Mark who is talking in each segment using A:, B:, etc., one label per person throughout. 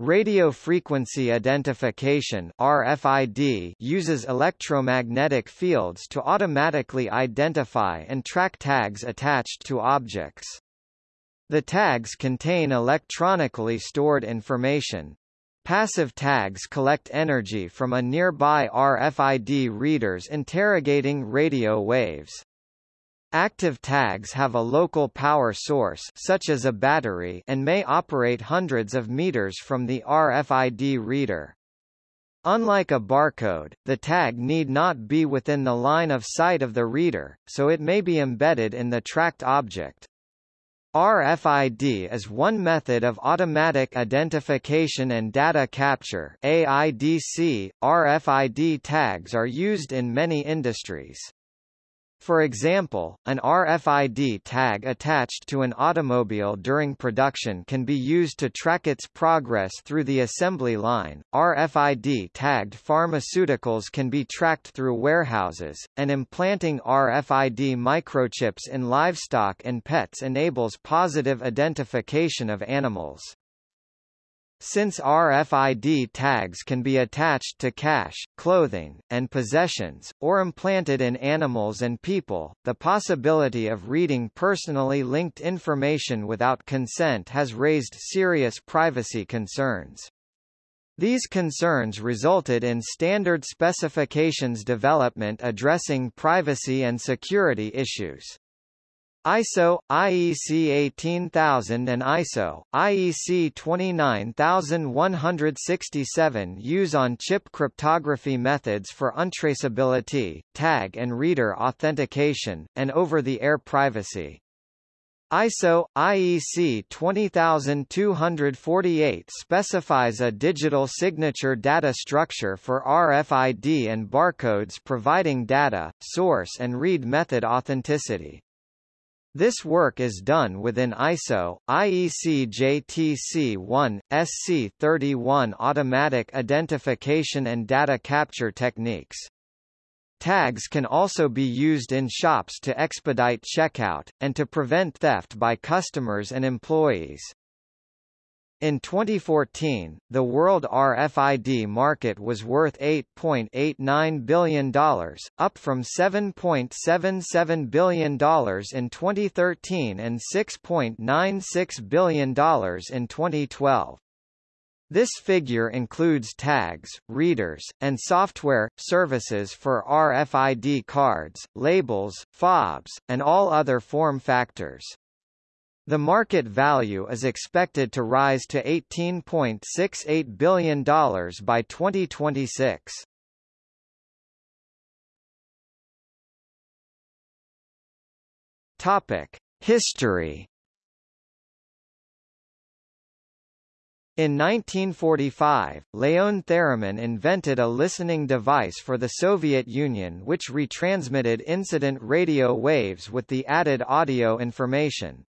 A: Radio frequency identification RFID uses electromagnetic fields to automatically identify and track tags attached to objects. The tags contain electronically stored information. Passive tags collect energy from a nearby RFID readers interrogating radio waves. Active tags have a local power source such as a battery and may operate hundreds of meters from the RFID reader. Unlike a barcode, the tag need not be within the line of sight of the reader, so it may be embedded in the tracked object. RFID is one method of automatic identification and data capture AIDC. RFID tags are used in many industries. For example, an RFID tag attached to an automobile during production can be used to track its progress through the assembly line. RFID tagged pharmaceuticals can be tracked through warehouses, and implanting RFID microchips in livestock and pets enables positive identification of animals. Since RFID tags can be attached to cash, clothing, and possessions, or implanted in animals and people, the possibility of reading personally linked information without consent has raised serious privacy concerns. These concerns resulted in standard specifications development addressing privacy and security issues. ISO, IEC 18000 and ISO, IEC 29167 use on-chip cryptography methods for untraceability, tag and reader authentication, and over-the-air privacy. ISO IEC 20248 specifies a digital signature data structure for RFID and barcodes providing data, source and read method authenticity. This work is done within ISO, IEC JTC1, SC31 automatic identification and data capture techniques. Tags can also be used in shops to expedite checkout, and to prevent theft by customers and employees. In 2014, the world RFID market was worth $8.89 billion, up from $7.77 billion in 2013 and $6.96 billion in 2012. This figure includes tags, readers, and software, services for RFID cards, labels, fobs, and all other form factors. The market value is expected to rise to $18.68 billion by 2026. Topic: History. In 1945, Leon Theremin invented a listening device for the Soviet Union which retransmitted incident radio waves with the added audio information.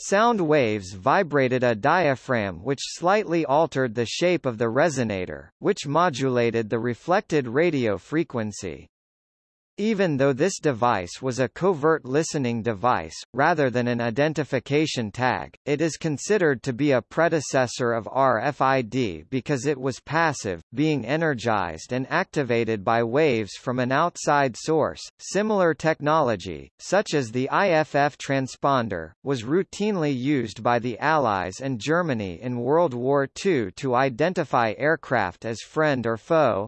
A: Sound waves vibrated a diaphragm which slightly altered the shape of the resonator, which modulated the reflected radio frequency. Even though this device was a covert listening device, rather than an identification tag, it is considered to be a predecessor of RFID because it was passive, being energized and activated by waves from an outside source. Similar technology, such as the IFF transponder, was routinely used by the Allies and Germany in World War II to identify aircraft as friend or foe,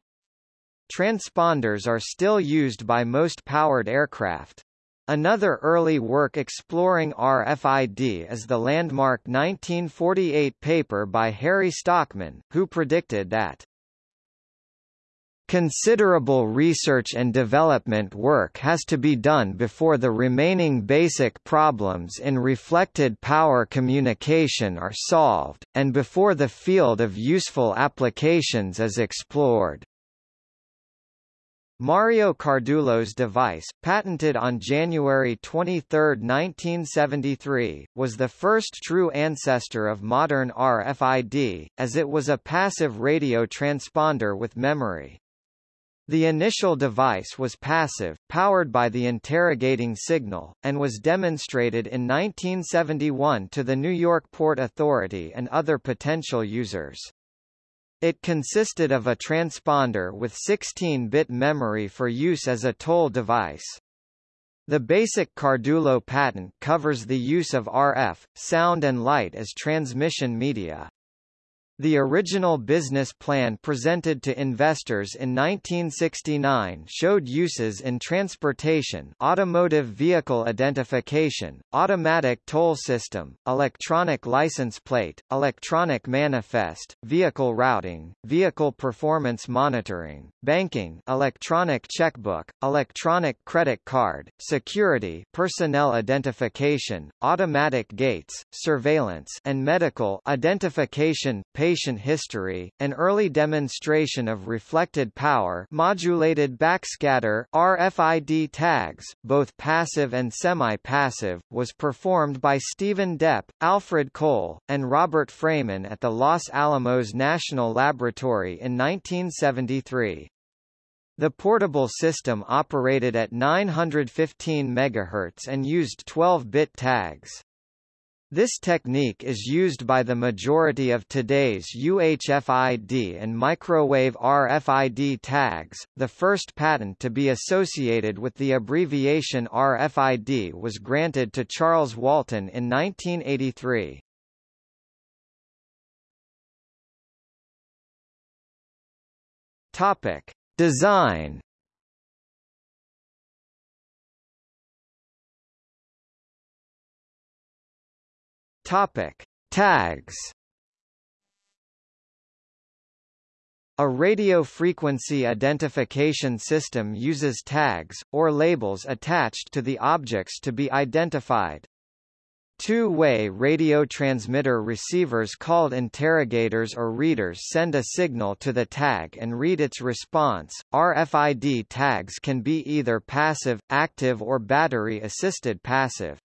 A: Transponders are still used by most powered aircraft. Another early work exploring RFID is the landmark 1948 paper by Harry Stockman, who predicted that Considerable research and development work has to be done before the remaining basic problems in reflected power communication are solved, and before the field of useful applications is explored. Mario Cardullo's device, patented on January 23, 1973, was the first true ancestor of modern RFID, as it was a passive radio transponder with memory. The initial device was passive, powered by the interrogating signal, and was demonstrated in 1971 to the New York Port Authority and other potential users. It consisted of a transponder with 16-bit memory for use as a toll device. The basic Cardullo patent covers the use of RF, sound and light as transmission media. The original business plan presented to investors in 1969 showed uses in transportation automotive vehicle identification, automatic toll system, electronic license plate, electronic manifest, vehicle routing, vehicle performance monitoring, banking electronic checkbook, electronic credit card, security personnel identification, automatic gates, surveillance and medical identification history, an early demonstration of reflected power modulated backscatter RFID tags, both passive and semi-passive, was performed by Steven Depp, Alfred Koelle, and Robert Frayman at the Los Alamos National Laboratory in 1973. The portable system operated at 915 MHz and used 12-bit tags. This technique is used by the majority of today's UHFID and microwave RFID tags. The first patent to be associated with the abbreviation RFID was granted to Charles Walton in 1983. Topic: Design Topic: Tags. A radio frequency identification system uses tags, or labels attached to the objects to be identified. Two-way radio transmitter receivers called interrogators or readers send a signal to the tag and read its response. RFID tags can be either passive, active or battery-assisted passive.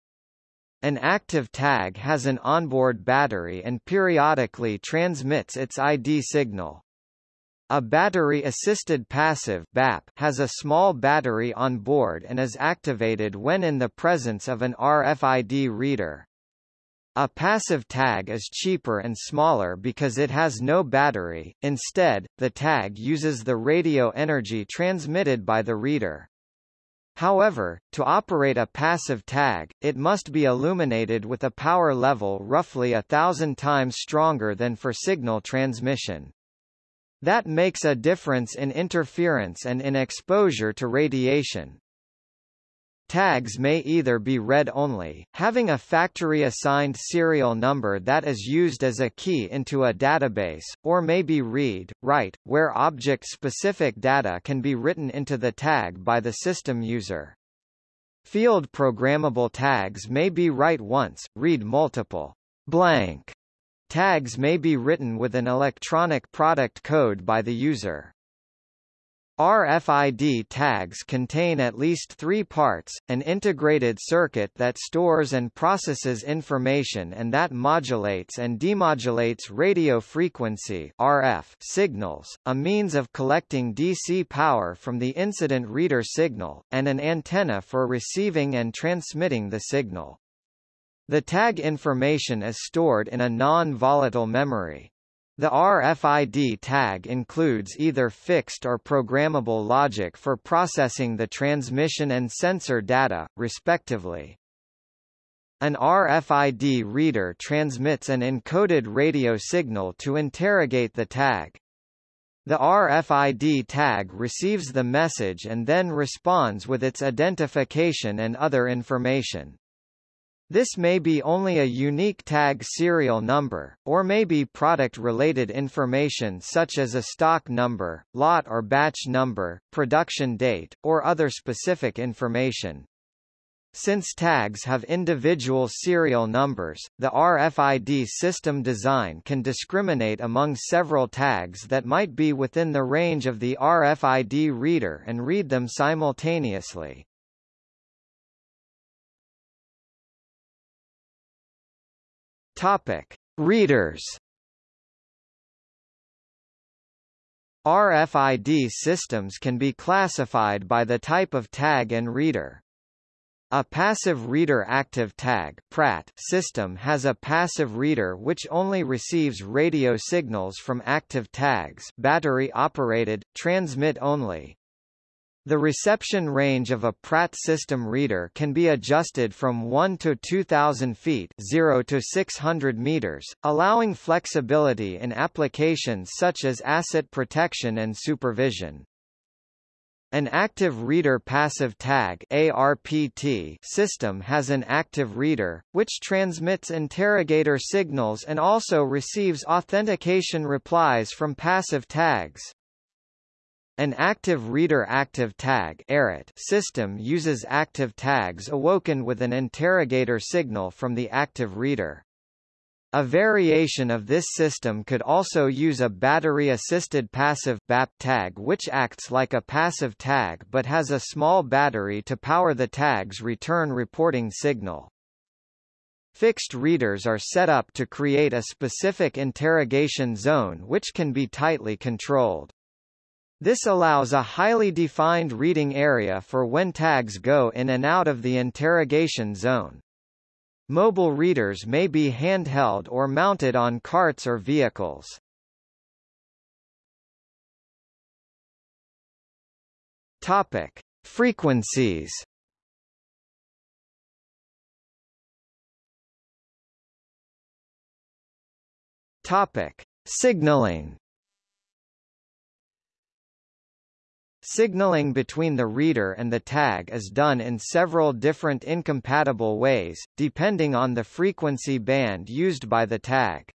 A: An active tag has an onboard battery and periodically transmits its ID signal. A battery-assisted passive BAP has a small battery on board and is activated when in the presence of an RFID reader. A passive tag is cheaper and smaller because it has no battery, instead, the tag uses the radio energy transmitted by the reader. However, to operate a passive tag, it must be illuminated with a power level roughly a thousand times stronger than for signal transmission. That makes a difference in interference and in exposure to radiation. Tags may either be read-only, having a factory-assigned serial number that is used as a key into a database, or may be read, write, where object-specific data can be written into the tag by the system user. Field programmable tags may be write once, read multiple. Blank tags may be written with an electronic product code by the user. RFID tags contain at least three parts, an integrated circuit that stores and processes information and that modulates and demodulates radio frequency RF signals, a means of collecting DC power from the incident reader signal, and an antenna for receiving and transmitting the signal. The tag information is stored in a non-volatile memory. The RFID tag includes either fixed or programmable logic for processing the transmission and sensor data, respectively. An RFID reader transmits an encoded radio signal to interrogate the tag. The RFID tag receives the message and then responds with its identification and other information. This may be only a unique tag serial number, or may be product-related information such as a stock number, lot or batch number, production date, or other specific information. Since tags have individual serial numbers, the RFID system design can discriminate among several tags that might be within the range of the RFID reader and read them simultaneously. Topic: Readers. RFID systems can be classified by the type of tag and reader. A passive reader active tag PRAT system has a passive reader which only receives radio signals from active tags battery operated, transmit only. The reception range of a PRAT system reader can be adjusted from 1 to 2000 feet 0 to 600 meters, allowing flexibility in applications such as asset protection and supervision. An active reader passive tag ARPT system has an active reader, which transmits interrogator signals and also receives authentication replies from passive tags. An active reader active tag system uses active tags awoken with an interrogator signal from the active reader. A variation of this system could also use a battery-assisted passive BAP tag which acts like a passive tag but has a small battery to power the tag's return reporting signal. Fixed readers are set up to create a specific interrogation zone which can be tightly controlled. This allows a highly defined reading area for when tags go in and out of the interrogation zone. Mobile readers may be handheld or mounted on carts or vehicles. Topic: Frequencies. Topic: Signaling. Signaling between the reader and the tag is done in several different incompatible ways, depending on the frequency band used by the tag.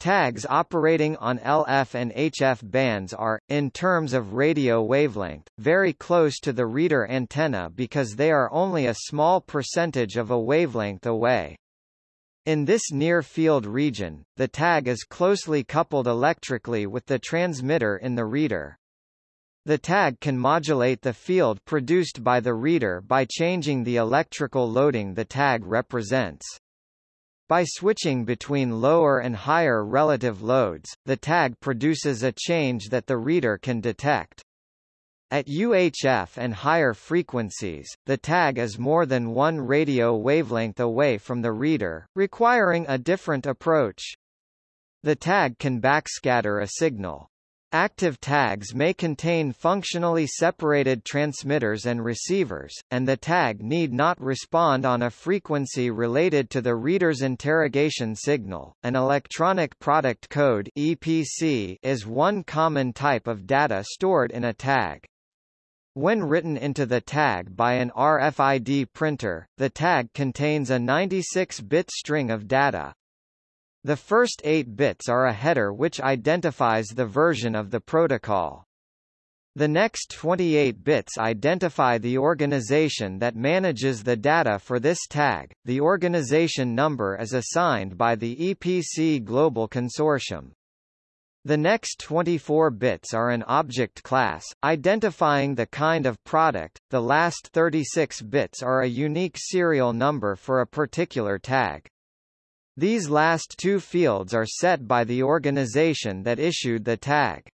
A: Tags operating on LF and HF bands are, in terms of radio wavelength, very close to the reader antenna because they are only a small percentage of a wavelength away. In this near-field region, the tag is closely coupled electrically with the transmitter in the reader. The tag can modulate the field produced by the reader by changing the electrical loading the tag represents. By switching between lower and higher relative loads, the tag produces a change that the reader can detect. At UHF and higher frequencies, the tag is more than one radio wavelength away from the reader, requiring a different approach. The tag can backscatter a signal. Active tags may contain functionally separated transmitters and receivers, and the tag need not respond on a frequency related to the reader's interrogation signal. An electronic product code (EPC) is one common type of data stored in a tag. When written into the tag by an RFID printer, the tag contains a 96-bit string of data, the first eight bits are a header which identifies the version of the protocol. The next 28 bits identify the organization that manages the data for this tag. The organization number is assigned by the EPC Global Consortium. The next 24 bits are an object class, identifying the kind of product. The last 36 bits are a unique serial number for a particular tag. These last two fields are set by the organization that issued the tag.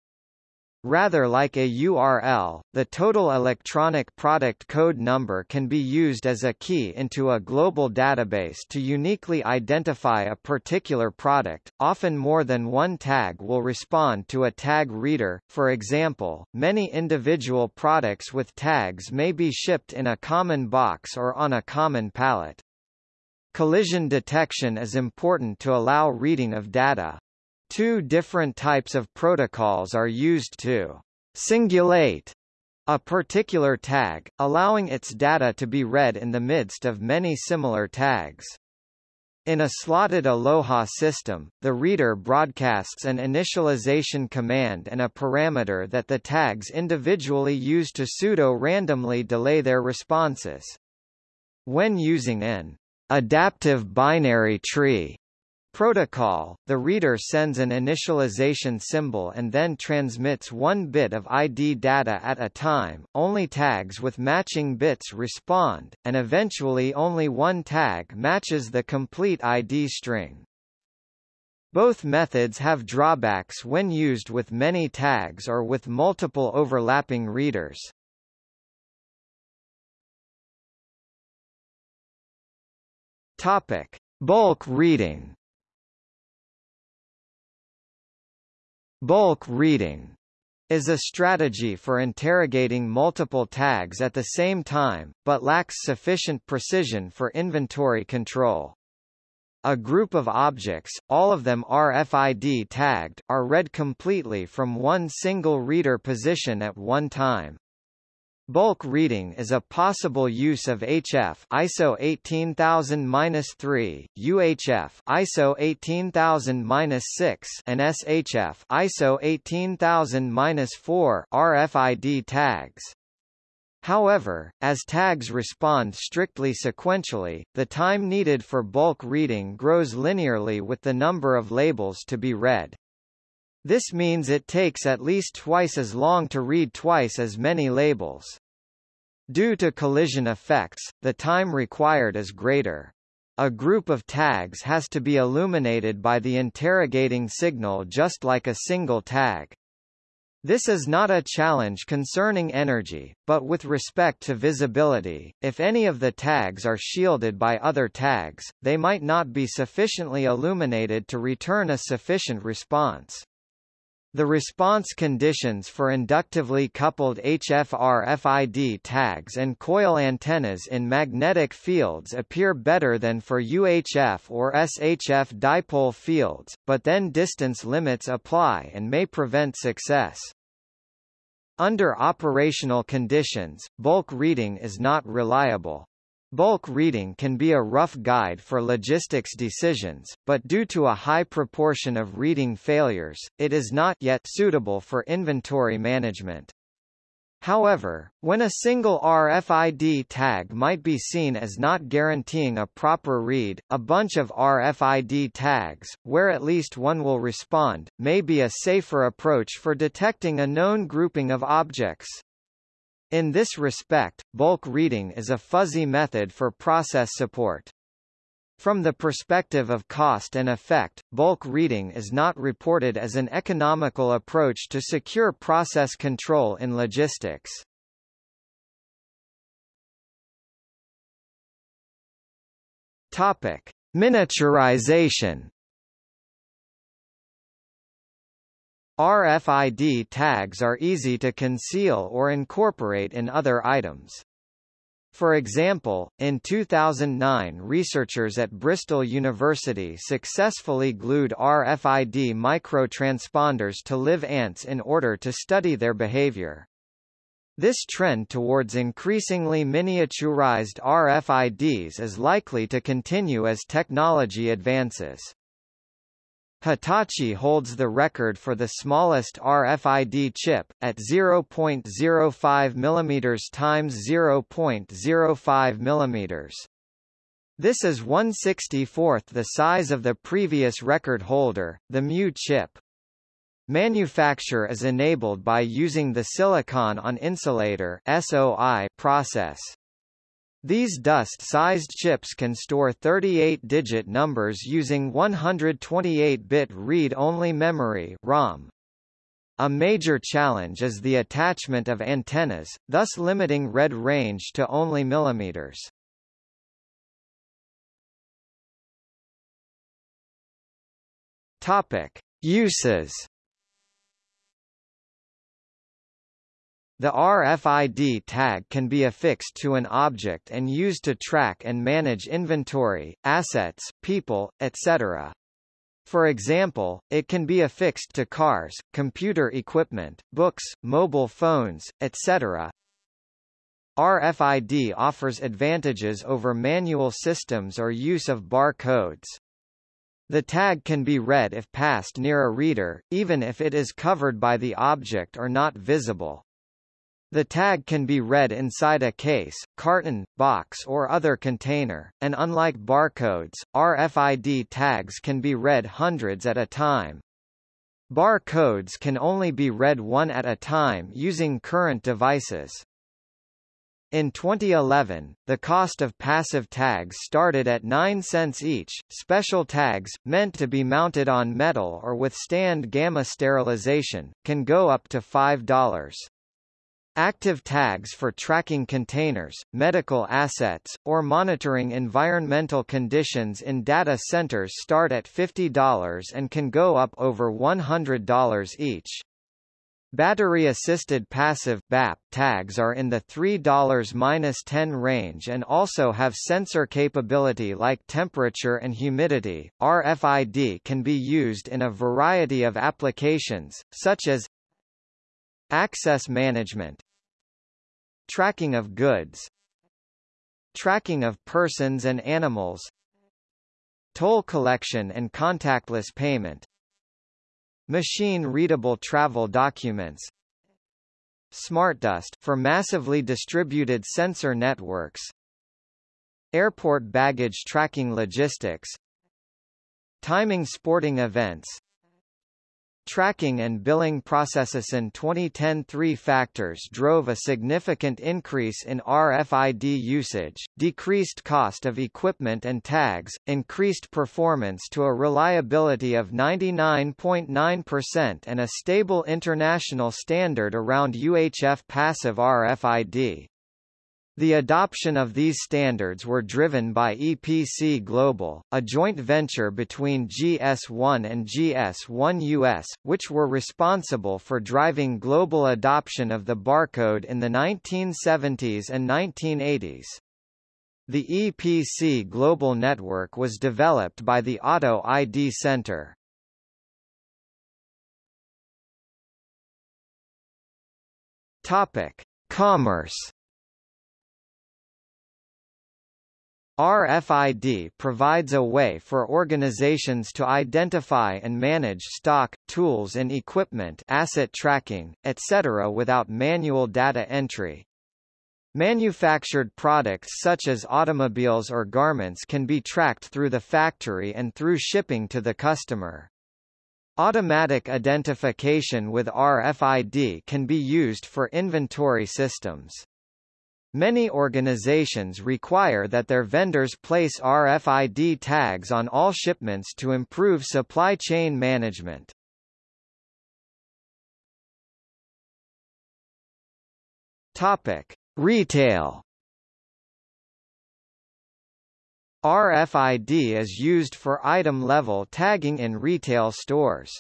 A: Rather like a URL, the total electronic product code number can be used as a key into a global database to uniquely identify a particular product. Often more than one tag will respond to a tag reader. For example, many individual products with tags may be shipped in a common box or on a common pallet. Collision detection is important to allow reading of data. Two different types of protocols are used to singulate a particular tag, allowing its data to be read in the midst of many similar tags. In a slotted Aloha system, the reader broadcasts an initialization command and a parameter that the tags individually use to pseudo-randomly delay their responses. When using an adaptive binary tree protocol, the reader sends an initialization symbol and then transmits one bit of ID data at a time, only tags with matching bits respond, and eventually only one tag matches the complete ID string. Both methods have drawbacks when used with many tags or with multiple overlapping readers. Topic: Bulk reading. Bulk reading is a strategy for interrogating multiple tags at the same time, but lacks sufficient precision for inventory control. A group of objects, all of them RFID tagged, are read completely from one single reader position at one time. Bulk reading is a possible use of HF ISO 18000-3, UHF ISO 18000-6 and SHF ISO 18000-4 RFID tags. However, as tags respond strictly sequentially, the time needed for bulk reading grows linearly with the number of labels to be read. This means it takes at least twice as long to read twice as many labels. Due to collision effects, the time required is greater. A group of tags has to be illuminated by the interrogating signal just like a single tag. This is not a challenge concerning energy, but with respect to visibility, if any of the tags are shielded by other tags, they might not be sufficiently illuminated to return a sufficient response. The response conditions for inductively coupled HF-RFID tags and coil antennas in magnetic fields appear better than for UHF or SHF dipole fields, but then distance limits apply and may prevent success. Under operational conditions, bulk reading is not reliable. Bulk reading can be a rough guide for logistics decisions, but due to a high proportion of reading failures, it is not yet suitable for inventory management. However, when a single RFID tag might be seen as not guaranteeing a proper read, a bunch of RFID tags, where at least one will respond, may be a safer approach for detecting a known grouping of objects. In this respect, bulk reading is a fuzzy method for process support. From the perspective of cost and effect, bulk reading is not reported as an economical approach to secure process control in logistics. Topic: Miniaturization RFID tags are easy to conceal or incorporate in other items. For example, in 2009 researchers at Bristol University successfully glued RFID microtransponders to live ants in order to study their behavior. This trend towards increasingly miniaturized RFIDs is likely to continue as technology advances. Hitachi holds the record for the smallest RFID chip, at 0.05 mm x 0.05 mm. This is 164th the size of the previous record holder, the Mu chip. Manufacture is enabled by using the silicon on insulator SOI process. These dust-sized chips can store 38-digit numbers using 128-bit read-only memory ROM. A major challenge is the attachment of antennas, thus limiting read range to only millimeters. Topic: Uses The RFID tag can be affixed to an object and used to track and manage inventory, assets, people, etc. For example, it can be affixed to cars, computer equipment, books, mobile phones, etc. RFID offers advantages over manual systems or use of barcodes. The tag can be read if passed near a reader, even if it is covered by the object or not visible. The tag can be read inside a case, carton, box or other container, and unlike barcodes, RFID tags can be read hundreds at a time. Barcodes can only be read one at a time using current devices. In 2011, the cost of passive tags started at 9 cents each. Special tags, meant to be mounted on metal or withstand gamma sterilization, can go up to $5. Active tags for tracking containers, medical assets, or monitoring environmental conditions in data centers start at $50 and can go up over $100 each. Battery-assisted passive BAP tags are in the $3-10 range and also have sensor capability like temperature and humidity. RFID can be used in a variety of applications, such as access management, tracking of goods, tracking of persons and animals, toll collection and contactless payment, Machine-readable travel documents. SmartDust for massively distributed sensor networks. Airport baggage tracking logistics. Timing sporting events Tracking and billing processes in 2010 three factors drove a significant increase in RFID usage, decreased cost of equipment and tags, increased performance to a reliability of 99.9% and a stable international standard around UHF passive RFID. The adoption of these standards were driven by EPC Global, a joint venture between GS1 and GS1 US, which were responsible for driving global adoption of the barcode in the 1970s and 1980s. The EPC Global Network was developed by the Auto ID Center. Topic: Commerce RFID provides a way for organizations to identify and manage stock, tools and equipment asset tracking, etc. without manual data entry. Manufactured products such as automobiles or garments can be tracked through the factory and through shipping to the customer. Automatic identification with RFID can be used for inventory systems. Many organizations require that their vendors place RFID tags on all shipments to improve supply chain management. Topic: Retail RFID is used for item-level tagging in retail stores.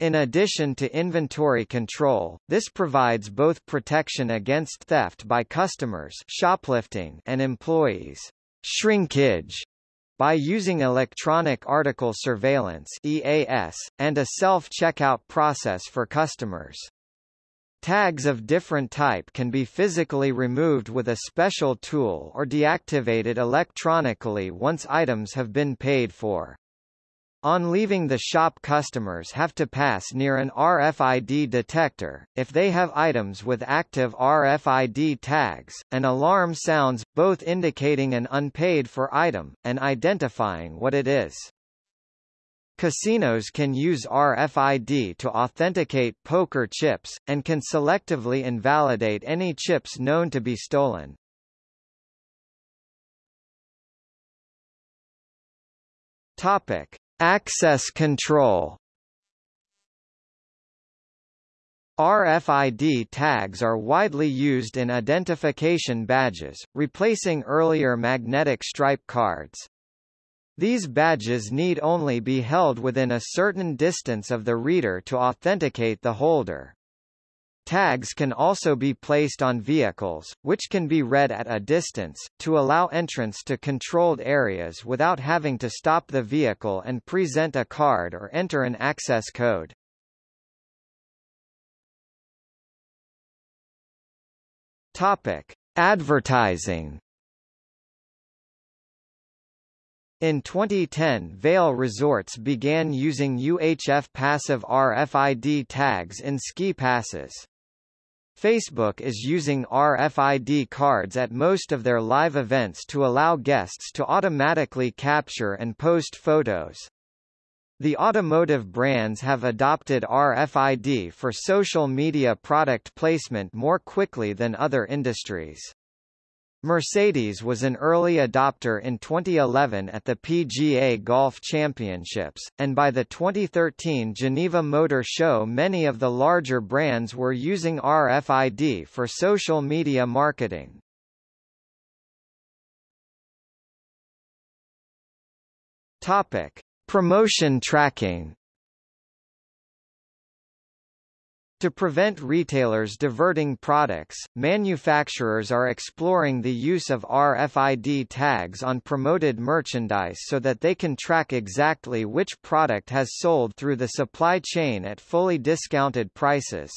A: In addition to inventory control, this provides both protection against theft by customers shoplifting and employees shrinkage by using electronic article surveillance EAS, and a self-checkout process for customers. Tags of different type can be physically removed with a special tool or deactivated electronically once items have been paid for. On leaving the shop customers have to pass near an RFID detector. If they have items with active RFID tags, an alarm sounds, both indicating an unpaid for item, and identifying what it is. Casinos can use RFID to authenticate poker chips, and can selectively invalidate any chips known to be stolen. Topic. Access control RFID tags are widely used in identification badges, replacing earlier magnetic stripe cards. These badges need only be held within a certain distance of the reader to authenticate the holder. Tags can also be placed on vehicles, which can be read at a distance, to allow entrance to controlled areas without having to stop the vehicle and present a card or enter an access code. Topic: Advertising. In 2010 Vail Resorts began using UHF passive RFID tags in ski passes. Facebook is using RFID cards at most of their live events to allow guests to automatically capture and post photos. The automotive brands have adopted RFID for social media product placement more quickly than other industries. Mercedes was an early adopter in 2011 at the PGA Golf Championships, and by the 2013 Geneva Motor Show many of the larger brands were using RFID for social media marketing. Topic: Promotion tracking. To prevent retailers diverting products, manufacturers are exploring the use of RFID tags on promoted merchandise so that they can track exactly which product has sold through the supply chain at fully discounted prices.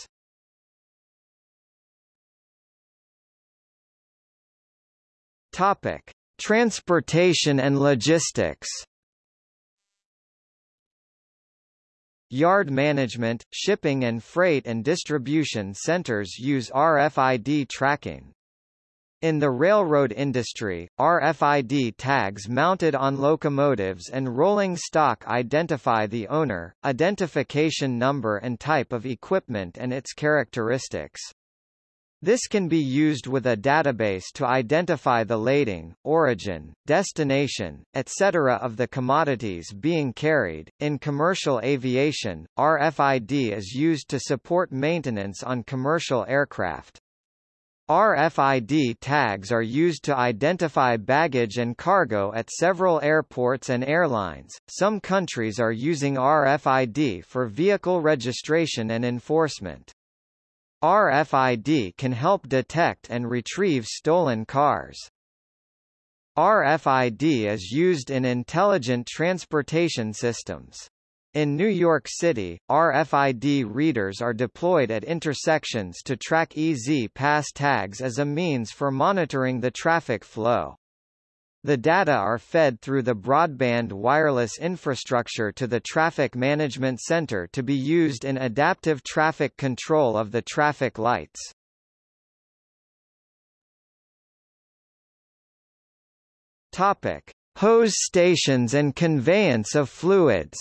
A: Topic: Transportation and logistics. Yard management, shipping and freight and distribution centers use RFID tracking. In the railroad industry, RFID tags mounted on locomotives and rolling stock identify the owner, identification number and type of equipment and its characteristics. This can be used with a database to identify the lading, origin, destination, etc. of the commodities being carried. In commercial aviation, RFID is used to support maintenance on commercial aircraft. RFID tags are used to identify baggage and cargo at several airports and airlines. Some countries are using RFID for vehicle registration and enforcement. RFID can help detect and retrieve stolen cars. RFID is used in intelligent transportation systems. In New York City, RFID readers are deployed at intersections to track E-ZPass tags as a means for monitoring the traffic flow. The data are fed through the broadband wireless infrastructure to the Traffic Management Center to be used in adaptive traffic control of the traffic lights. Topic: Hose stations and conveyance of fluids.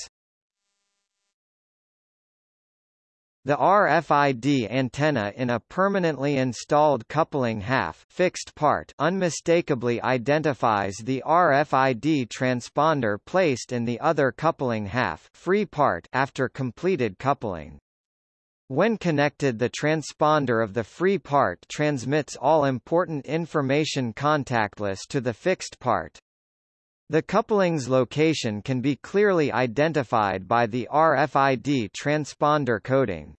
A: The RFID antenna in a permanently installed coupling half fixed part unmistakably identifies the RFID transponder placed in the other coupling half free part after completed coupling. When connected the transponder of the free part transmits all important information contactless to the fixed part. The coupling's location can be clearly identified by the RFID transponder coding.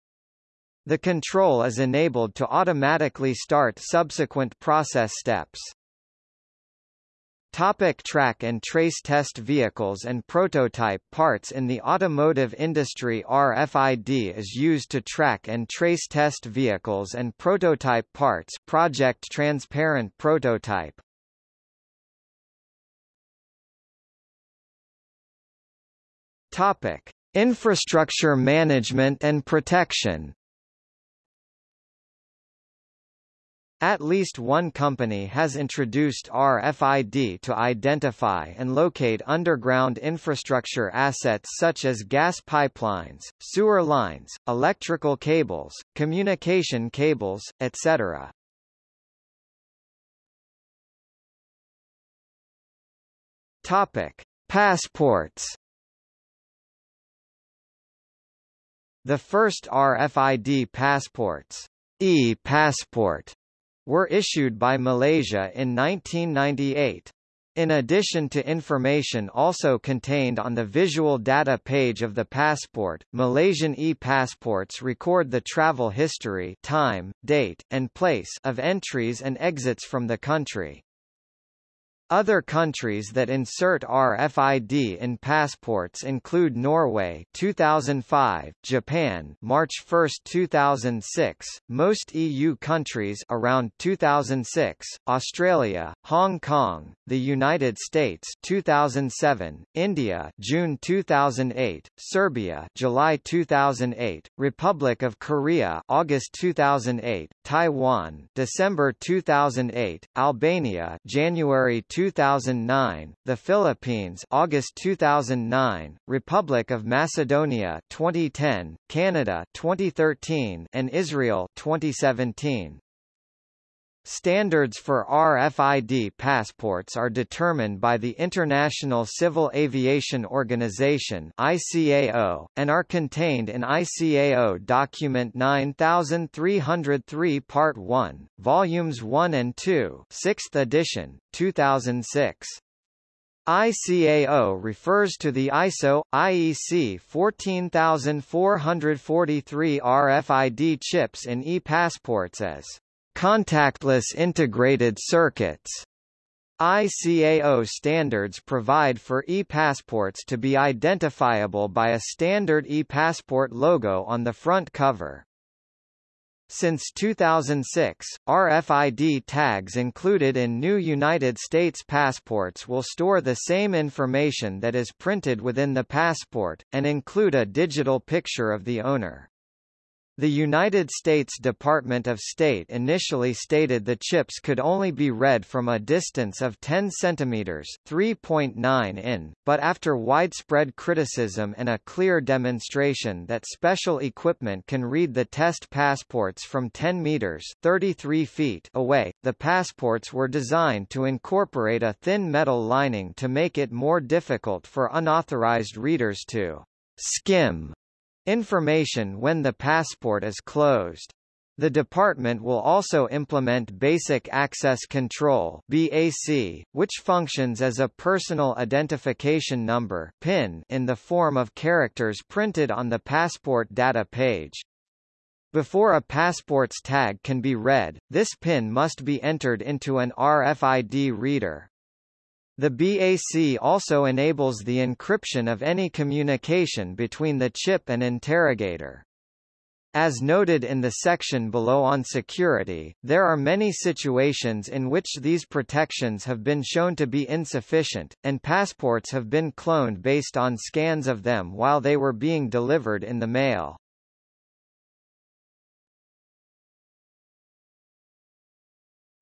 A: The control is enabled to automatically start subsequent process steps. Topic track and trace test vehicles and prototype parts In the automotive industry RFID is used to track and trace test vehicles and prototype parts Project Transparent Prototype Topic: Infrastructure management and protection. At least one company has introduced RFID to identify and locate underground infrastructure assets such as gas pipelines, sewer lines, electrical cables, communication cables, etc. Topic: Passports The first RFID passports, e-passport, were issued by Malaysia in 1998. In addition to information also contained on the visual data page of the passport, Malaysian e-passports record the travel history time, date, and place of entries and exits from the country. Other countries that insert RFID in passports include Norway 2005, Japan March 1, 2006, most EU countries around 2006, Australia, Hong Kong, the United States 2007, India June 2008, Serbia July 2008, Republic of Korea August 2008, Taiwan December 2008, Albania January 2009, the Philippines August 2009, Republic of Macedonia 2010, Canada 2013, and Israel 2017. Standards for RFID passports are determined by the International Civil Aviation Organization (ICAO) and are contained in ICAO Document 9303 Part 1, Volumes 1 and 2, 6th edition, 2006. ICAO refers to the ISO IEC 14443 RFID chips in e-passports as Contactless integrated circuits ICAO standards provide for e-passports to be identifiable by a standard e-passport logo on the front cover. Since 2006, RFID tags included in new United States passports will store the same information that is printed within the passport, and include a digital picture of the owner. The United States Department of State initially stated the chips could only be read from a distance of 10 cm 3.9 in, but after widespread criticism and a clear demonstration that special equipment can read the test passports from 10 meters 33 feet away, the passports were designed to incorporate a thin metal lining to make it more difficult for unauthorized readers to skim Information when the passport is closed. The department will also implement Basic Access Control BAC, which functions as a personal identification number PIN in the form of characters printed on the passport data page. Before a passport's tag can be read, this PIN must be entered into an RFID reader. The BAC also enables the encryption of any communication between the chip and interrogator. As noted in the section below on security, there are many situations in which these protections have been shown to be insufficient, and passports have been cloned based on scans of them while they were being delivered in the mail.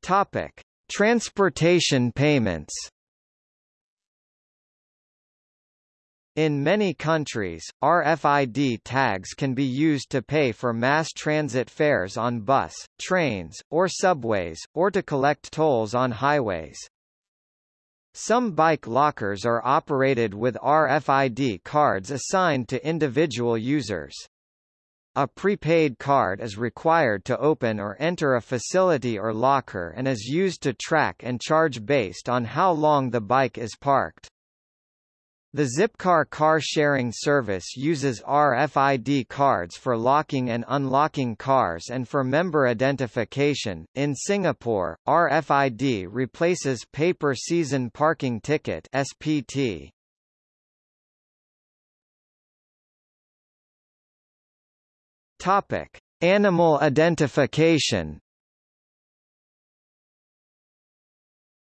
A: Topic: Transportation payments. In many countries, RFID tags can be used to pay for mass transit fares on bus, trains, or subways, or to collect tolls on highways. Some bike lockers are operated with RFID cards assigned to individual users. A prepaid card is required to open or enter a facility or locker and is used to track and charge based on how long the bike is parked. The Zipcar car sharing service uses RFID cards for locking and unlocking cars and for member identification. In Singapore, RFID replaces paper season parking ticket (SPT). Topic: Animal identification.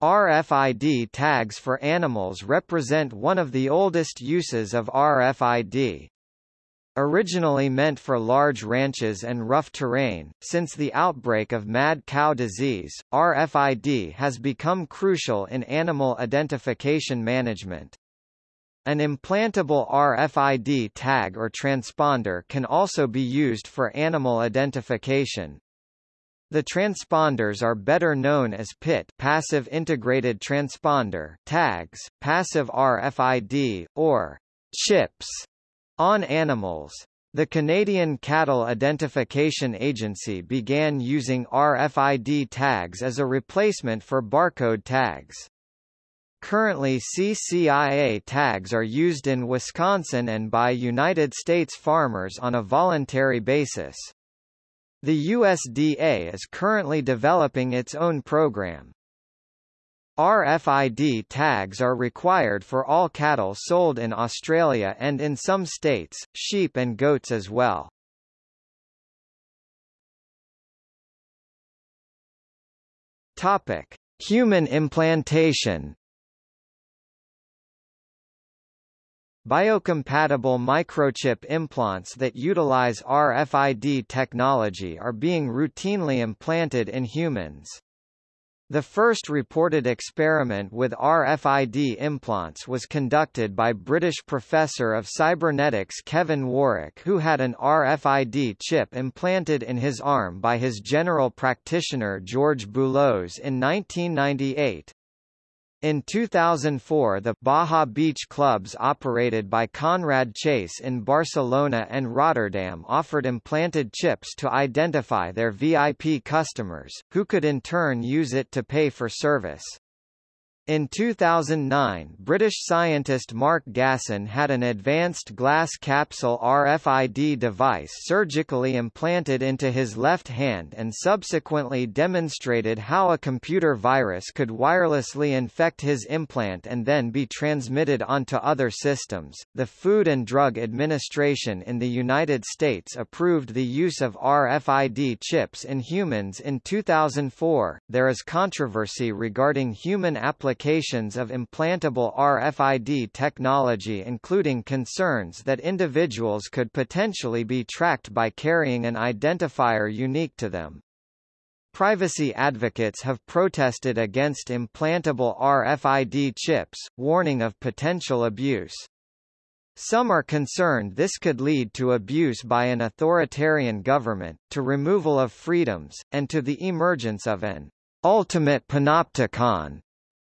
A: RFID tags for animals represent one of the oldest uses of RFID. Originally meant for large ranches and rough terrain, since the outbreak of mad cow disease, RFID has become crucial in animal identification management. An implantable RFID tag or transponder can also be used for animal identification. The transponders are better known as PIT passive integrated transponder tags, passive RFID, or chips on animals. The Canadian Cattle Identification Agency began using RFID tags as a replacement for barcode tags. Currently CCIA tags are used in Wisconsin and by United States farmers on a voluntary basis. The USDA is currently developing its own program. RFID tags are required for all cattle sold in Australia and in some states, sheep and goats as well. Topic: Human implantation. Biocompatible microchip implants that utilize RFID technology are being routinely implanted in humans. The first reported experiment with RFID implants was conducted by British professor of cybernetics Kevin Warwick who had an RFID chip implanted in his arm by his general practitioner George Boulos in 1998. In 2004 the Baja Beach clubs operated by Conrad Chase in Barcelona and Rotterdam offered implanted chips to identify their VIP customers, who could in turn use it to pay for service. In 2009 British scientist Mark Gasson had an advanced glass capsule RFID device surgically implanted into his left hand and subsequently demonstrated how a computer virus could wirelessly infect his implant and then be transmitted onto other systems. The Food and Drug Administration in the United States approved the use of RFID chips in humans in 2004. There is controversy regarding human applications applications of implantable RFID technology including concerns that individuals could potentially be tracked by carrying an identifier unique to them. Privacy advocates have protested against implantable RFID chips, warning of potential abuse. Some are concerned this could lead to abuse by an authoritarian government, to removal of freedoms, and to the emergence of an ultimate panopticon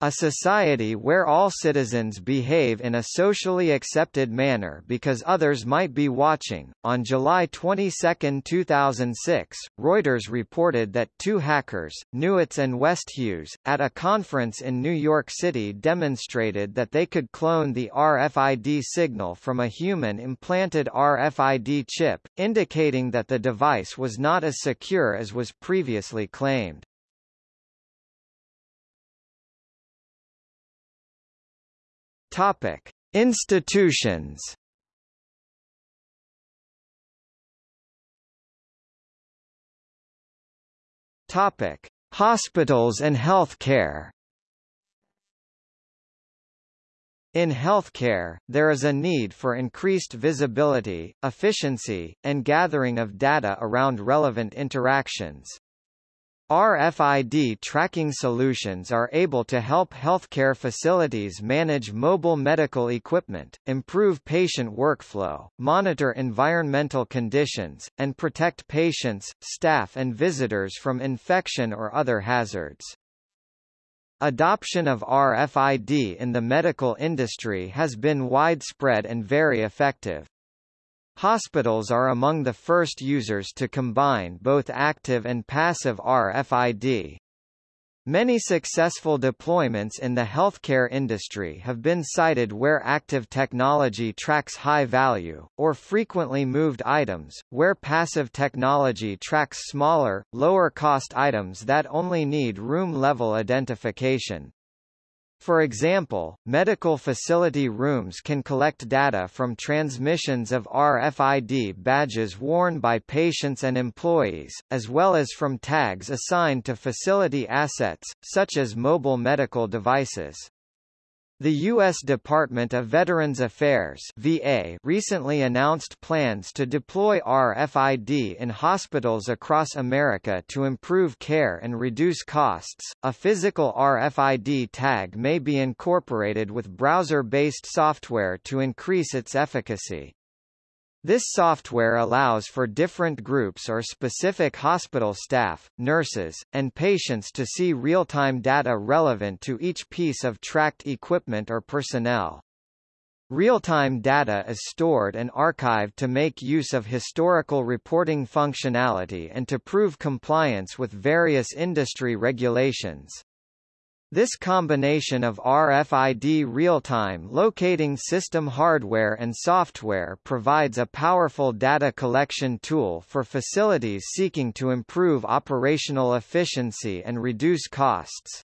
A: a society where all citizens behave in a socially accepted manner because others might be watching. On July 22, 2006, Reuters reported that two hackers, Newitz and Westhues, at a conference in New York City demonstrated that they could clone the RFID signal from a human implanted RFID chip, indicating that the device was not as secure as was previously claimed. Topic: Institutions. Topic: Hospitals and healthcare. In healthcare, there is a need for increased visibility, efficiency, and gathering of data around relevant interactions. RFID tracking solutions are able to help healthcare facilities manage mobile medical equipment, improve patient workflow, monitor environmental conditions, and protect patients, staff and visitors from infection or other hazards. Adoption of RFID in the medical industry has been widespread and very effective. Hospitals are among the first users to combine both active and passive RFID. Many successful deployments in the healthcare industry have been cited where active technology tracks high-value, or frequently moved items, where passive technology tracks smaller, lower-cost items that only need room-level identification. For example, medical facility rooms can collect data from transmissions of RFID badges worn by patients and employees, as well as from tags assigned to facility assets, such as mobile medical devices. The U.S. Department of Veterans Affairs VA recently announced plans to deploy RFID in hospitals across America to improve care and reduce costs. A physical RFID tag may be incorporated with browser-based software to increase its efficacy. This software allows for different groups or specific hospital staff, nurses, and patients to see real-time data relevant to each piece of tracked equipment or personnel. Real-time data is stored and archived to make use of historical reporting functionality and to prove compliance with various industry regulations. This combination of RFID real-time locating system hardware and software provides a powerful data collection tool for facilities seeking to improve operational efficiency and reduce costs.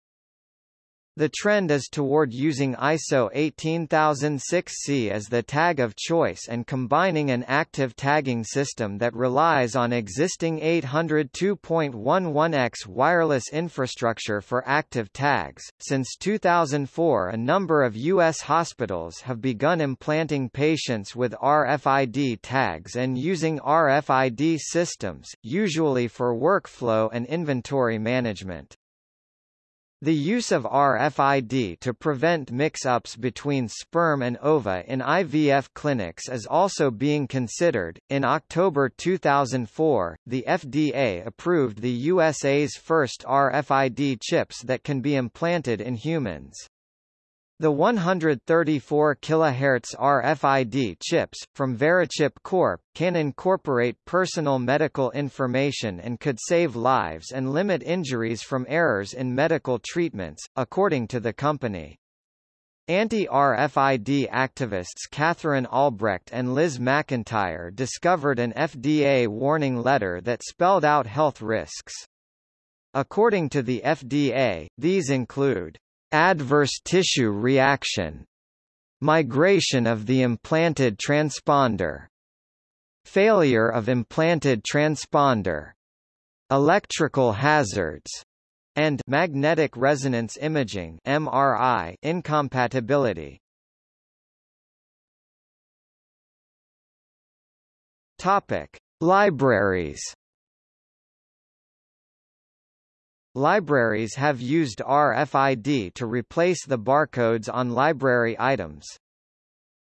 A: The trend is toward using ISO 18006C as the tag of choice and combining an active tagging system that relies on existing 802.11x wireless infrastructure for active tags. Since 2004, a number of U.S. hospitals have begun implanting patients with RFID tags and using RFID systems, usually for workflow and inventory management. The use of RFID to prevent mix-ups between sperm and ova in IVF clinics is also being considered. In October 2004, the FDA approved the USA's first RFID chips that can be implanted in humans. The 134 kHz RFID chips, from Verichip Corp., can incorporate personal medical information and could save lives and limit injuries from errors in medical treatments, according to the company. Anti-RFID activists Katherine Albrecht and Liz McIntyre discovered an FDA warning letter that spelled out health risks. According to the FDA, these include Adverse tissue reaction. Migration of the implanted transponder. Failure of implanted transponder. Electrical hazards and magnetic resonance imaging MRI incompatibility. Topic: Libraries Libraries have used RFID to replace the barcodes on library items.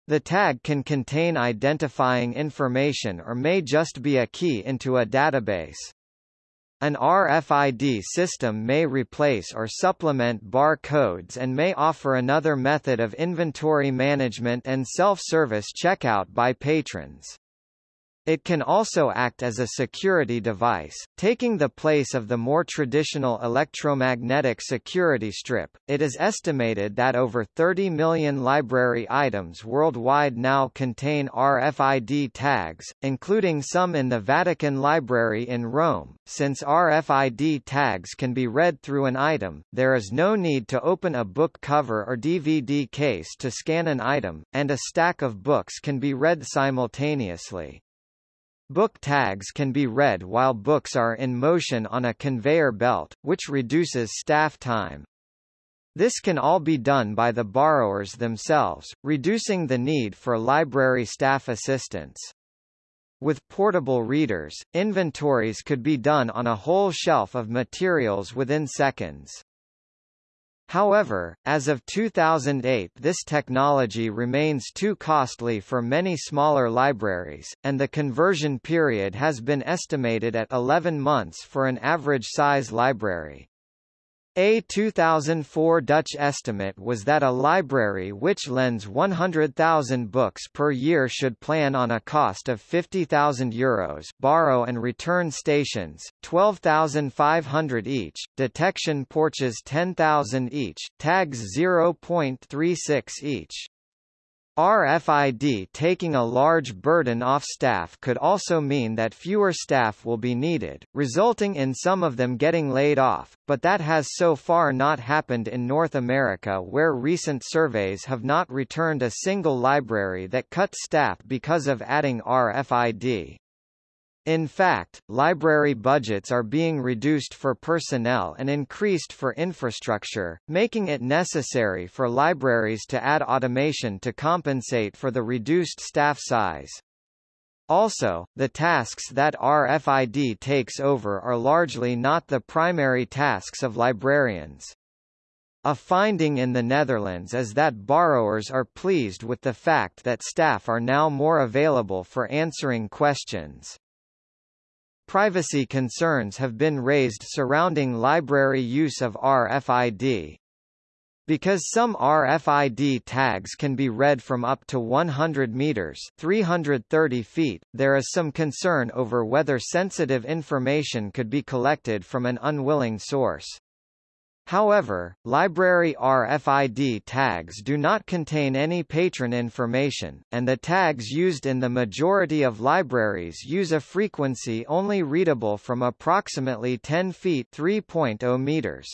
A: The tag can contain identifying information or may just be a key into a database. An RFID system may replace or supplement barcodes and may offer another method of inventory management and self-service checkout by patrons. It can also act as a security device, taking the place of the more traditional electromagnetic security strip. It is estimated that over 30 million library items worldwide now contain RFID tags, including some in the Vatican Library in Rome. Since RFID tags can be read through an item, there is no need to open a book cover or DVD case to scan an item, and a stack of books can be read simultaneously. Book tags can be read while books are in motion on a conveyor belt, which reduces staff time. This can all be done by the borrowers themselves, reducing the need for library staff assistance. With portable readers, inventories could be done on a whole shelf of materials within seconds. However, as of 2008 this technology remains too costly for many smaller libraries, and the conversion period has been estimated at 11 months for an average-size library. A 2004 Dutch estimate was that a library which lends 100,000 books per year should plan on a cost of 50,000 euros borrow and return stations, 12,500 each, detection porches 10,000 each, tags 0.36 each. RFID taking a large burden off staff could also mean that fewer staff will be needed, resulting in some of them getting laid off, but that has so far not happened in North America where recent surveys have not returned a single library that cut staff because of adding RFID. In fact, library budgets are being reduced for personnel and increased for infrastructure, making it necessary for libraries to add automation to compensate for the reduced staff size. Also, the tasks that RFID takes over are largely not the primary tasks of librarians. A finding in the Netherlands is that borrowers are pleased with the fact that staff are now more available for answering questions. Privacy concerns have been raised surrounding library use of RFID. Because some RFID tags can be read from up to 100 meters 330 feet, there is some concern over whether sensitive information could be collected from an unwilling source. However, library RFID tags do not contain any patron information, and the tags used in the majority of libraries use a frequency only readable from approximately 10 feet 3.0 meters.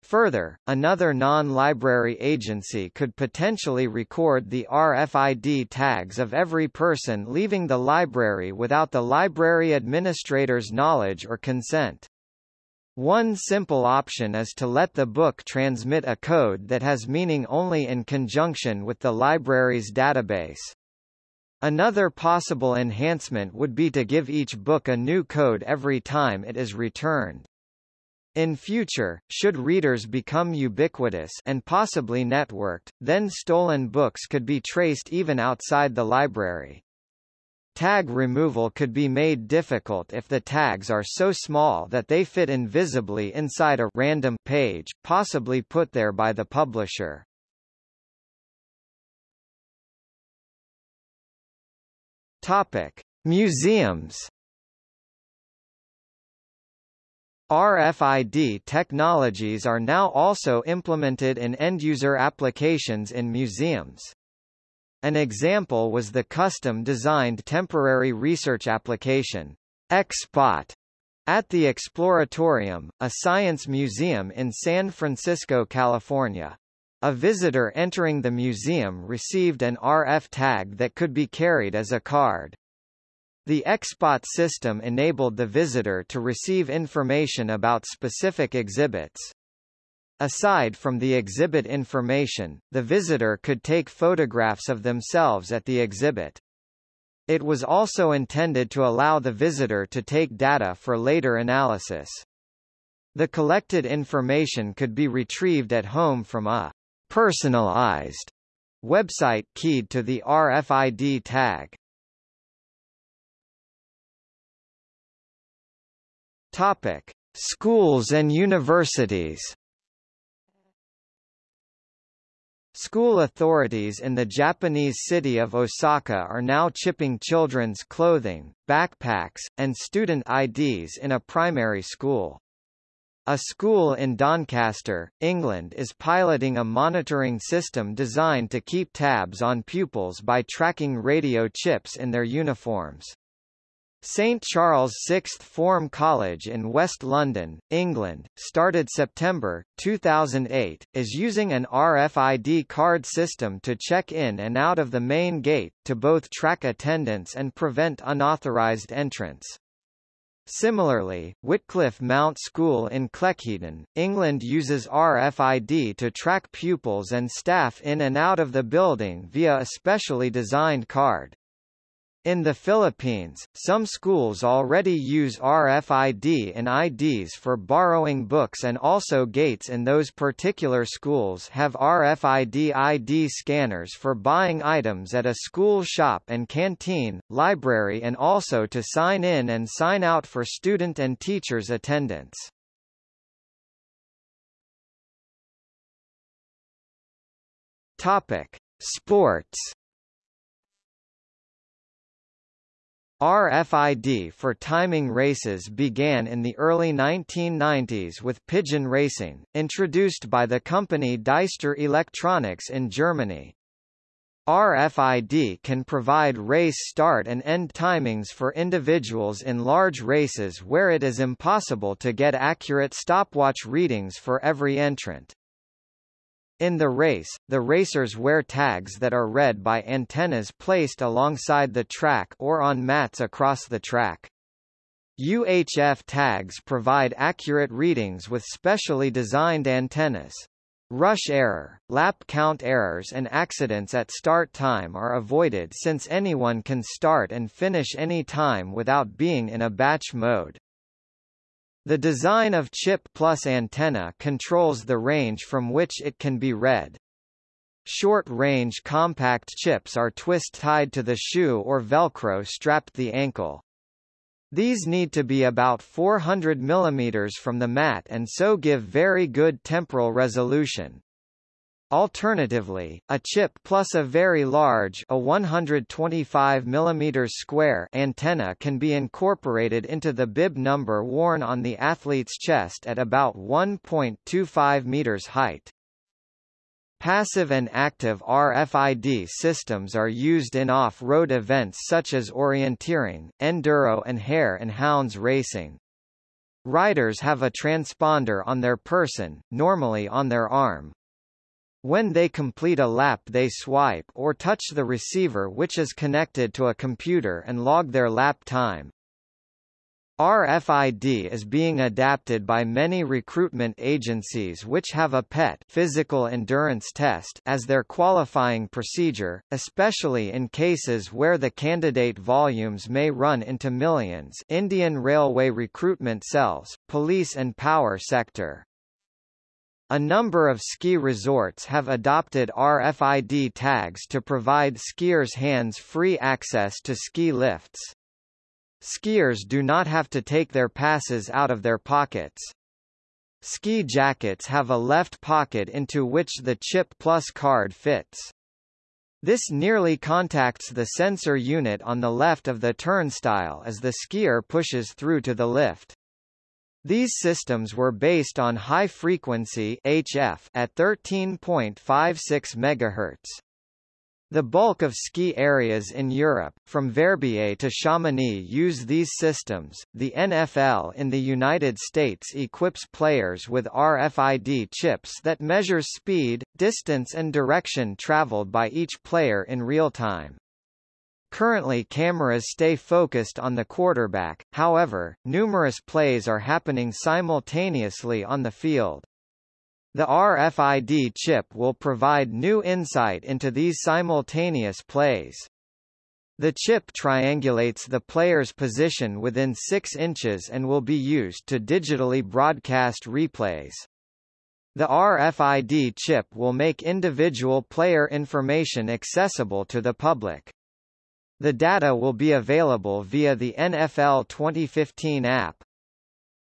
A: Further, another non-library agency could potentially record the RFID tags of every person leaving the library without the library administrator's knowledge or consent. One simple option is to let the book transmit a code that has meaning only in conjunction with the library's database. Another possible enhancement would be to give each book a new code every time it is returned. In future, should readers become ubiquitous and possibly networked, then stolen books could be traced even outside the library. Tag removal could be made difficult if the tags are so small that they fit invisibly inside a random page, possibly put there by the publisher. Topic: Museums RFID technologies are now also implemented in end-user applications in museums. An example was the custom-designed temporary research application, XSpot, at the Exploratorium, a science museum in San Francisco, California. A visitor entering the museum received an RF tag that could be carried as a card. The XSpot system enabled the visitor to receive information about specific exhibits. Aside from the exhibit information, the visitor could take photographs of themselves at the exhibit. It was also intended to allow the visitor to take data for later analysis. The collected information could be retrieved at home from a personalized website keyed to the RFID tag. Topic: Schools and universities. School authorities in the Japanese city of Osaka are now chipping children's clothing, backpacks, and student IDs in a primary school. A school in Doncaster, England is piloting a monitoring system designed to keep tabs on pupils by tracking radio chips in their uniforms. St Charles Sixth Form College in West London, England, started September, 2008, is using an RFID card system to check in and out of the main gate, to both track attendance and prevent unauthorised entrance. Similarly, Whitcliffe Mount School in Cleckheaton, England uses RFID to track pupils and staff in and out of the building via a specially designed card. In the Philippines, some schools already use RFID and IDs for borrowing books and also gates in those particular schools have RFID ID scanners for buying items at a school shop and canteen, library and also to sign in and sign out for student and teachers' attendance. Topic: Sports RFID for timing races began in the early 1990s with pigeon racing, introduced by the company Deister Electronics in Germany. RFID can provide race start and end timings for individuals in large races where it is impossible to get accurate stopwatch readings for every entrant. In the race, the racers wear tags that are read by antennas placed alongside the track or on mats across the track. UHF tags provide accurate readings with specially designed antennas. Rush error, lap count errors and accidents at start time are avoided since anyone can start and finish any time without being in a batch mode. The design of chip plus antenna controls the range from which it can be read. Short-range compact chips are twist-tied to the shoe or Velcro strapped the ankle. These need to be about 400 mm from the mat and so give very good temporal resolution. Alternatively, a chip plus a very large a 125 mm square antenna can be incorporated into the bib number worn on the athlete's chest at about 1.25 meters height. Passive and active RFID systems are used in off-road events such as orienteering, enduro and hare and hounds racing. Riders have a transponder on their person, normally on their arm. When they complete a lap they swipe or touch the receiver which is connected to a computer and log their lap time. RFID is being adapted by many recruitment agencies which have a PET physical endurance test as their qualifying procedure, especially in cases where the candidate volumes may run into millions Indian Railway recruitment cells, police and power sector. A number of ski resorts have adopted RFID tags to provide skiers hands-free access to ski lifts. Skiers do not have to take their passes out of their pockets. Ski jackets have a left pocket into which the Chip Plus card fits. This nearly contacts the sensor unit on the left of the turnstile as the skier pushes through to the lift. These systems were based on high frequency HF at 13.56 MHz. The bulk of ski areas in Europe, from Verbier to Chamonix use these systems. The NFL in the United States equips players with RFID chips that measures speed, distance and direction traveled by each player in real time. Currently cameras stay focused on the quarterback, however, numerous plays are happening simultaneously on the field. The RFID chip will provide new insight into these simultaneous plays. The chip triangulates the player's position within 6 inches and will be used to digitally broadcast replays. The RFID chip will make individual player information accessible to the public. The data will be available via the NFL 2015 app.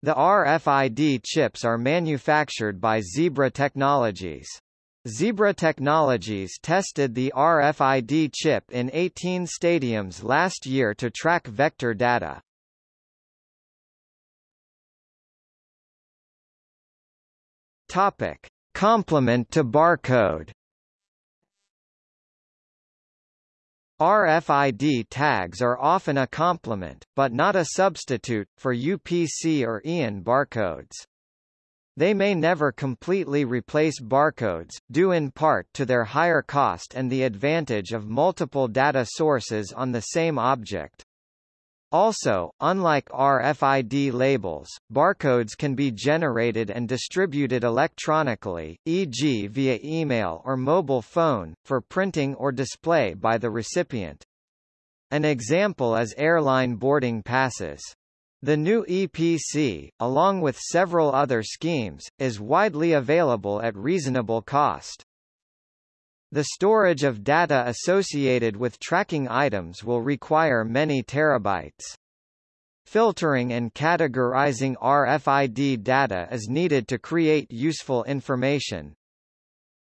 A: The RFID chips are manufactured by Zebra Technologies. Zebra Technologies tested the RFID chip in 18 stadiums last year to track vector data. Topic: Complement to barcode. RFID tags are often a complement, but not a substitute, for UPC or EAN barcodes. They may never completely replace barcodes, due in part to their higher cost and the advantage of multiple data sources on the same object. Also, unlike RFID labels, barcodes can be generated and distributed electronically, e.g. via email or mobile phone, for printing or display by the recipient. An example is airline boarding passes. The new EPC, along with several other schemes, is widely available at reasonable cost. The storage of data associated with tracking items will require many terabytes. Filtering and categorizing RFID data is needed to create useful information.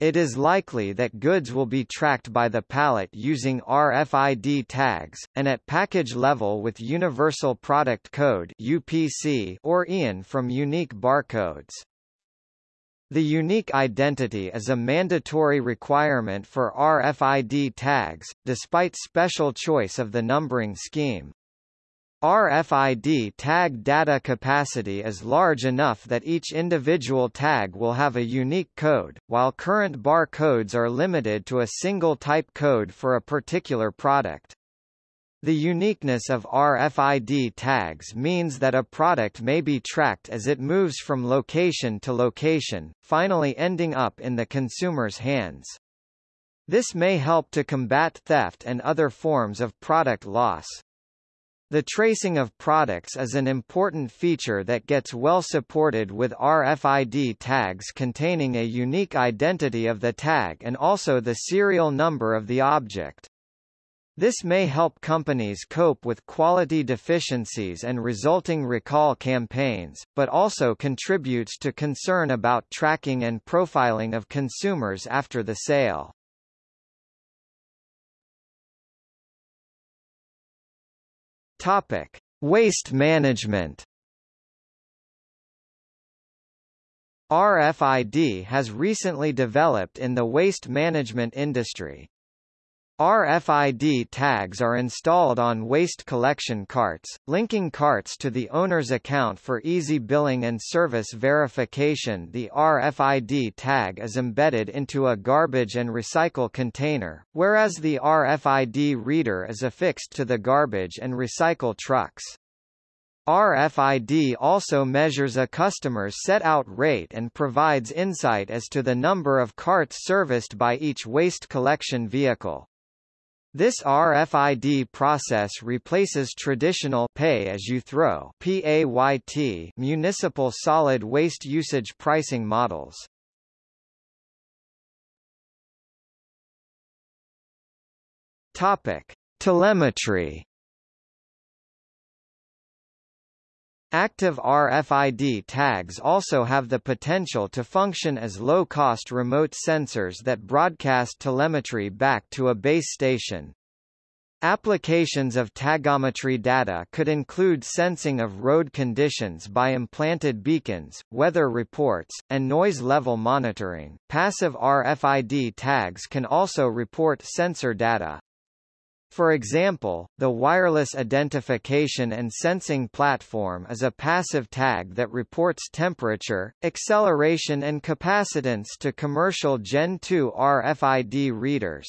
A: It is likely that goods will be tracked by the pallet using RFID tags, and at package level with Universal Product Code UPC or EAN from unique barcodes. The unique identity is a mandatory requirement for RFID tags, despite special choice of the numbering scheme. RFID tag data capacity is large enough that each individual tag will have a unique code, while current bar codes are limited to a single type code for a particular product. The uniqueness of RFID tags means that a product may be tracked as it moves from location to location, finally ending up in the consumer's hands. This may help to combat theft and other forms of product loss. The tracing of products is an important feature that gets well supported with RFID tags containing a unique identity of the tag and also the serial number of the object. This may help companies cope with quality deficiencies and resulting recall campaigns, but also contributes to concern about tracking and profiling of consumers after the sale. Topic: Waste management. RFID has recently developed in the waste management industry. RFID tags are installed on waste collection carts, linking carts to the owner's account for easy billing and service verification. The RFID tag is embedded into a garbage and recycle container, whereas the RFID reader is affixed to the garbage and recycle trucks. RFID also measures a customer's set-out rate and provides insight as to the number of carts serviced by each waste collection vehicle. This RFID process replaces traditional pay-as-you-throw (PAYT) municipal solid waste usage pricing models. Topic: Telemetry Active RFID tags also have the potential to function as low-cost remote sensors that broadcast telemetry back to a base station. Applications of tagometry data could include sensing of road conditions by implanted beacons, weather reports, and noise level monitoring. Passive RFID tags can also report sensor data, for example, the Wireless Identification and Sensing Platform is a passive tag that reports temperature, acceleration and capacitance to commercial Gen 2 RFID readers.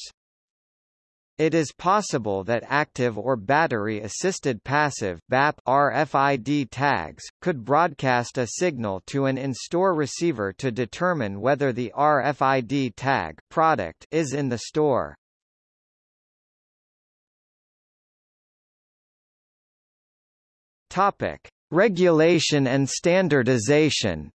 A: It is possible that active or battery-assisted passive BAP RFID tags, could broadcast a signal to an in-store receiver to determine whether the RFID tag product is in the store. Topic: Regulation and standardization.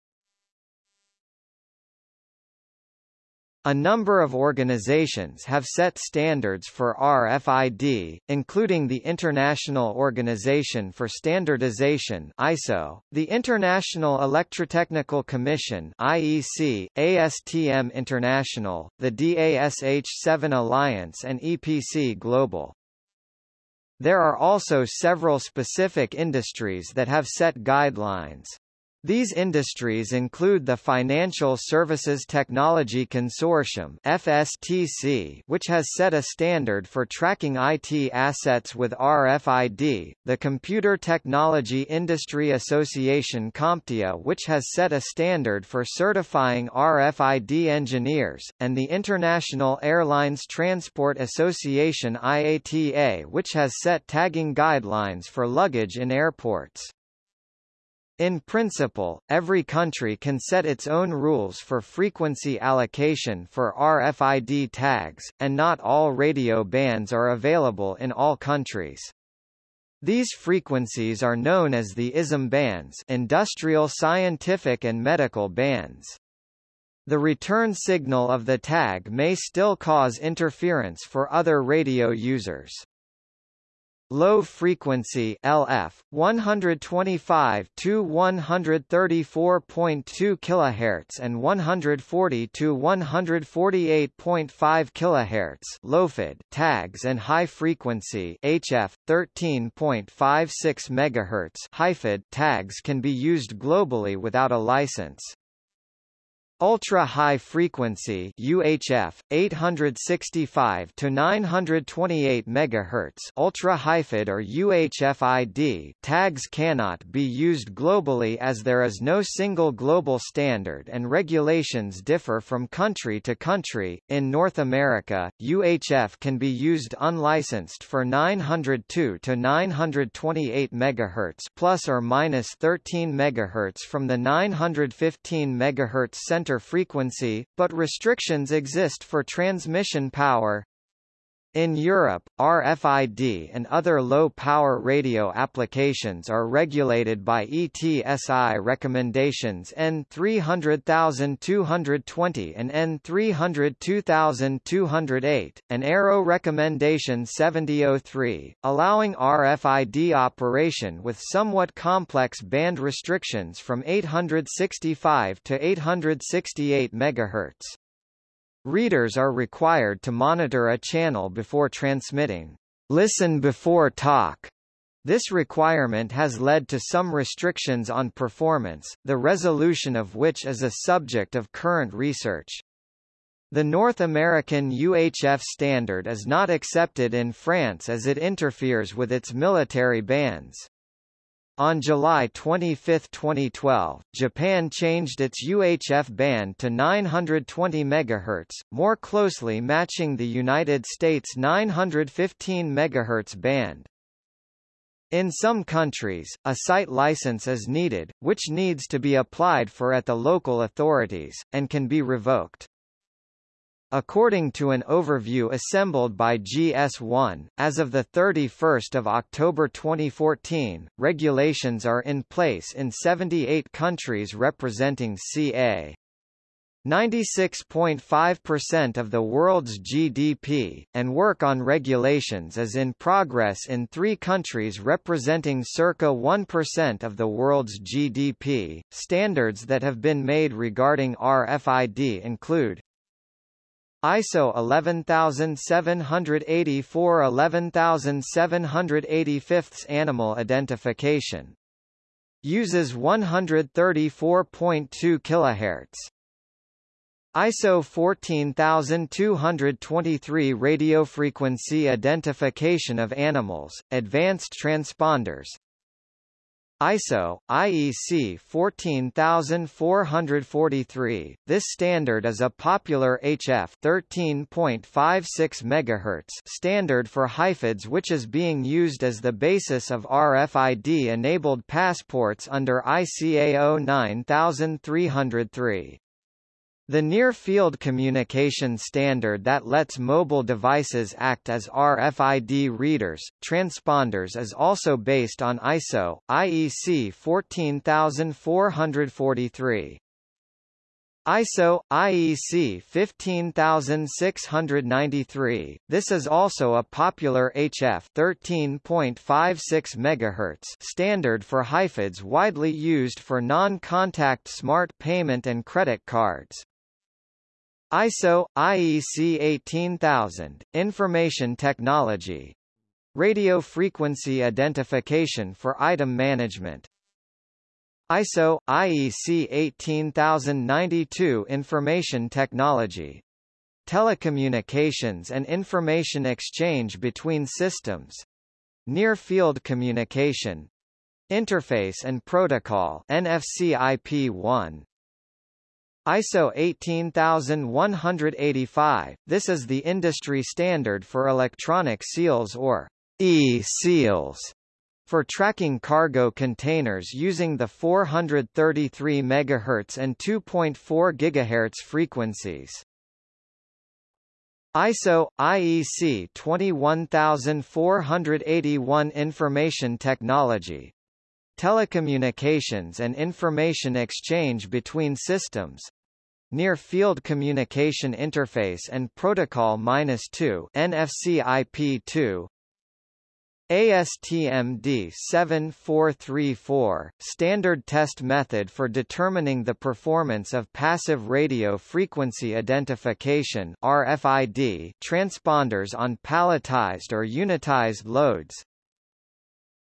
A: A number of organizations have set standards for RFID, including the International Organization for Standardization (ISO), the International Electrotechnical Commission (IEC), ASTM International, the DASH7 Alliance and EPC Global. There are also several specific industries that have set guidelines. These industries include the Financial Services Technology Consortium FSTC, which has set a standard for tracking IT assets with RFID, the Computer Technology Industry Association CompTIA which has set a standard for certifying RFID engineers, and the International Airlines Transport Association IATA which has set tagging guidelines for luggage in airports. In principle, every country can set its own rules for frequency allocation for RFID tags, and not all radio bands are available in all countries. These frequencies are known as the ISM bands industrial scientific and medical bands. The return signal of the tag may still cause interference for other radio users. Low frequency LF 125 to 134.2 kHz and 140 to 148.5 kHz LowFID tags and high frequency HF 13.56 MHz HighFID tags can be used globally without a license. Ultra-high frequency UHF 865 to 928 MHz ultra-HighFID or UHF-ID tags cannot be used globally as there is no single global standard and regulations differ from country to country. In North America, UHF can be used unlicensed for 902 to 928 MHz plus or minus 13 MHz from the 915 MHz center frequency, but restrictions exist for transmission power. In Europe, RFID and other low-power radio applications are regulated by ETSI recommendations N300220 and N302208, and ERO recommendation 7003, allowing RFID operation with somewhat complex band restrictions from 865 to 868 MHz. Readers are required to monitor a channel before transmitting. Listen before talk. This requirement has led to some restrictions on performance, the resolution of which is a subject of current research. The North American UHF standard is not accepted in France as it interferes with its military bands. On July 25, 2012, Japan changed its UHF band to 920 MHz, more closely matching the United States 915 MHz band. In some countries, a site license is needed, which needs to be applied for at the local authorities, and can be revoked. According to an overview assembled by GS1, as of 31 October 2014, regulations are in place in 78 countries representing ca. 96.5% of the world's GDP, and work on regulations is in progress in three countries representing circa 1% of the world's GDP. Standards that have been made regarding RFID include ISO 11784 11785 Animal identification. Uses 134.2 kHz. ISO 14223 radiofrequency identification of animals, advanced transponders, ISO, IEC 14443. This standard is a popular HF 13.56 MHz standard for HighFIDs which is being used as the basis of RFID-enabled passports under ICAO 9303. The Near-Field Communication Standard that lets mobile devices act as RFID readers, transponders is also based on ISO, IEC 14443. ISO IEC 15693. This is also a popular HF 13.56 MHz standard for HighFIDs widely used for non-contact smart payment and credit cards. ISO IEC 18000 Information Technology. Radio frequency identification for item management. ISO IEC 18092 Information Technology. Telecommunications and information exchange between systems. Near Field Communication. Interface and Protocol NFC IP1 ISO 18185, this is the industry standard for electronic seals or e-seals for tracking cargo containers using the 433 MHz and 2.4 GHz frequencies. ISO IEC 21481 Information Technology Telecommunications and information exchange between systems. Near-Field Communication Interface and Protocol-2 NFC IP2 ASTM D7434, Standard Test Method for Determining the Performance of Passive Radio Frequency Identification RFID transponders on palletized or unitized loads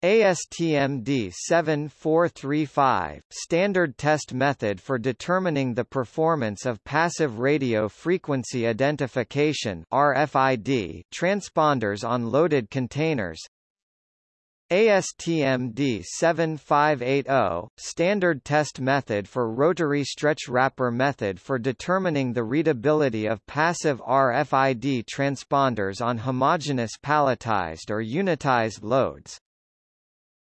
A: ASTM D7435, standard test method for determining the performance of passive radio frequency identification RFID transponders on loaded containers. ASTM D7580, standard test method for rotary stretch wrapper method for determining the readability of passive RFID transponders on homogeneous palletized or unitized loads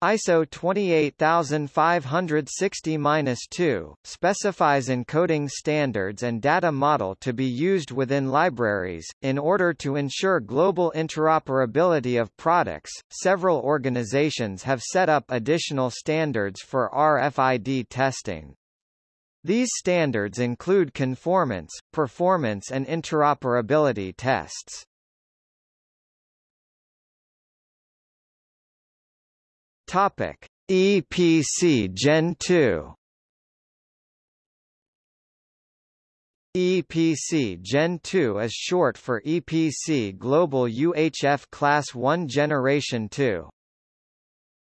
A: ISO 28560-2, specifies encoding standards and data model to be used within libraries. In order to ensure global interoperability of products, several organizations have set up additional standards for RFID testing. These standards include conformance, performance and interoperability tests. Topic: EPC Gen 2 EPC Gen 2 is short for EPC Global UHF Class 1 Generation 2.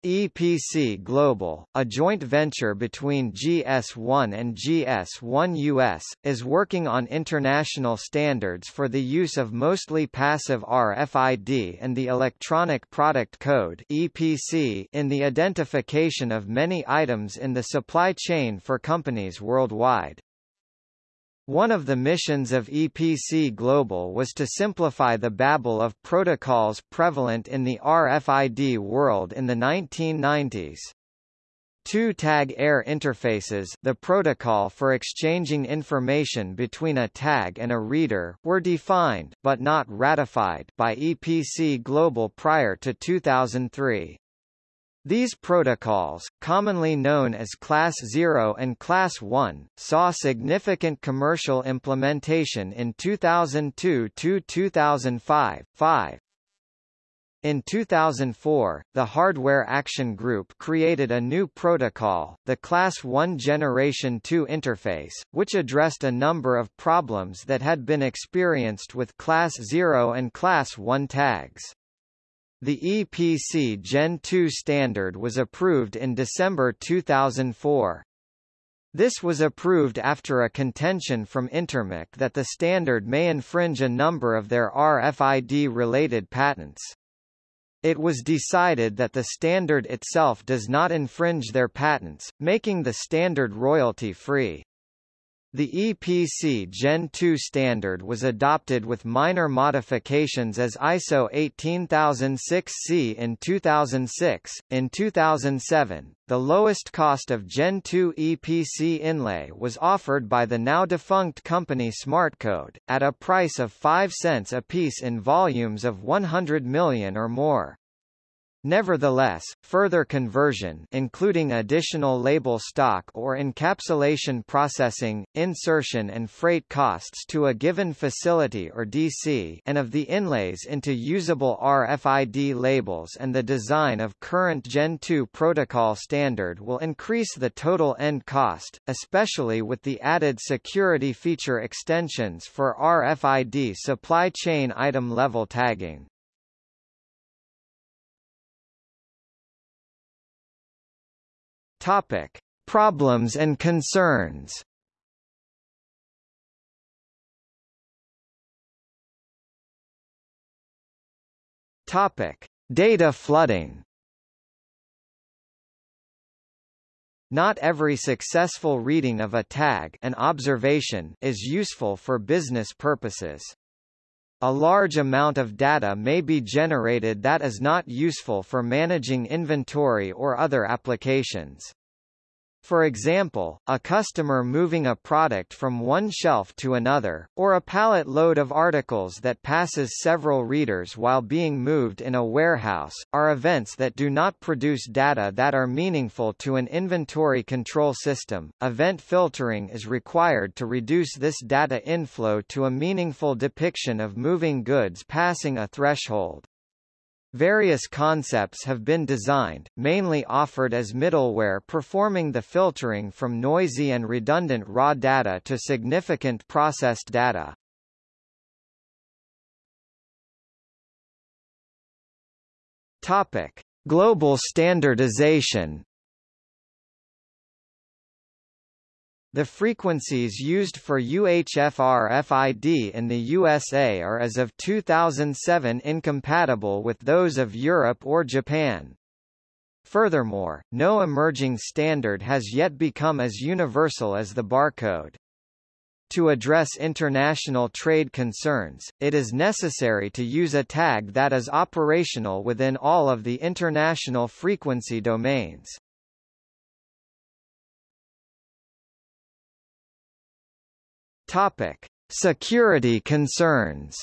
A: EPC Global, a joint venture between GS1 and GS1 US, is working on international standards for the use of mostly passive RFID and the Electronic Product Code (EPC) in the identification of many items in the supply chain for companies worldwide. One of the missions of EPC Global was to simplify the babble of protocols prevalent in the RFID world in the 1990s. Two tag air interfaces the protocol for exchanging information between a tag and a reader were defined but not ratified by EPC Global prior to 2003. These protocols, commonly known as Class 0 and Class 1, saw significant commercial implementation in 2002–2005. 5. In 2004, the Hardware Action Group created a new protocol, the Class 1 Generation 2 interface, which addressed a number of problems that had been experienced with Class 0 and Class 1 tags. The EPC Gen 2 standard was approved in December 2004. This was approved after a contention from Intermec that the standard may infringe a number of their RFID-related patents. It was decided that the standard itself does not infringe their patents, making the standard royalty-free. The EPC Gen 2 standard was adopted with minor modifications as ISO 18006-C in 2006. In 2007, the lowest cost of Gen 2 EPC inlay was offered by the now defunct company SmartCode, at a price of 5 cents a piece in volumes of 100 million or more. Nevertheless, further conversion including additional label stock or encapsulation processing, insertion and freight costs to a given facility or DC and of the inlays into usable RFID labels and the design of current Gen 2 protocol standard will increase the total end cost, especially with the added security feature extensions for RFID supply chain item level tagging. Topic: Problems and concerns. Topic: Data flooding. Not every successful reading of a tag an observation is useful for business purposes. A large amount of data may be generated that is not useful for managing inventory or other applications. For example, a customer moving a product from one shelf to another, or a pallet load of articles that passes several readers while being moved in a warehouse, are events that do not produce data that are meaningful to an inventory control system. Event filtering is required to reduce this data inflow to a meaningful depiction of moving goods passing a threshold. Various concepts have been designed, mainly offered as middleware performing the filtering from noisy and redundant raw data to significant processed data. Topic: Global standardization The frequencies used for UHF-RFID in the USA are as of 2007 incompatible with those of Europe or Japan. Furthermore, no emerging standard has yet become as universal as the barcode. To address international trade concerns, it is necessary to use a tag that is operational within all of the international frequency domains. Topic: Security concerns.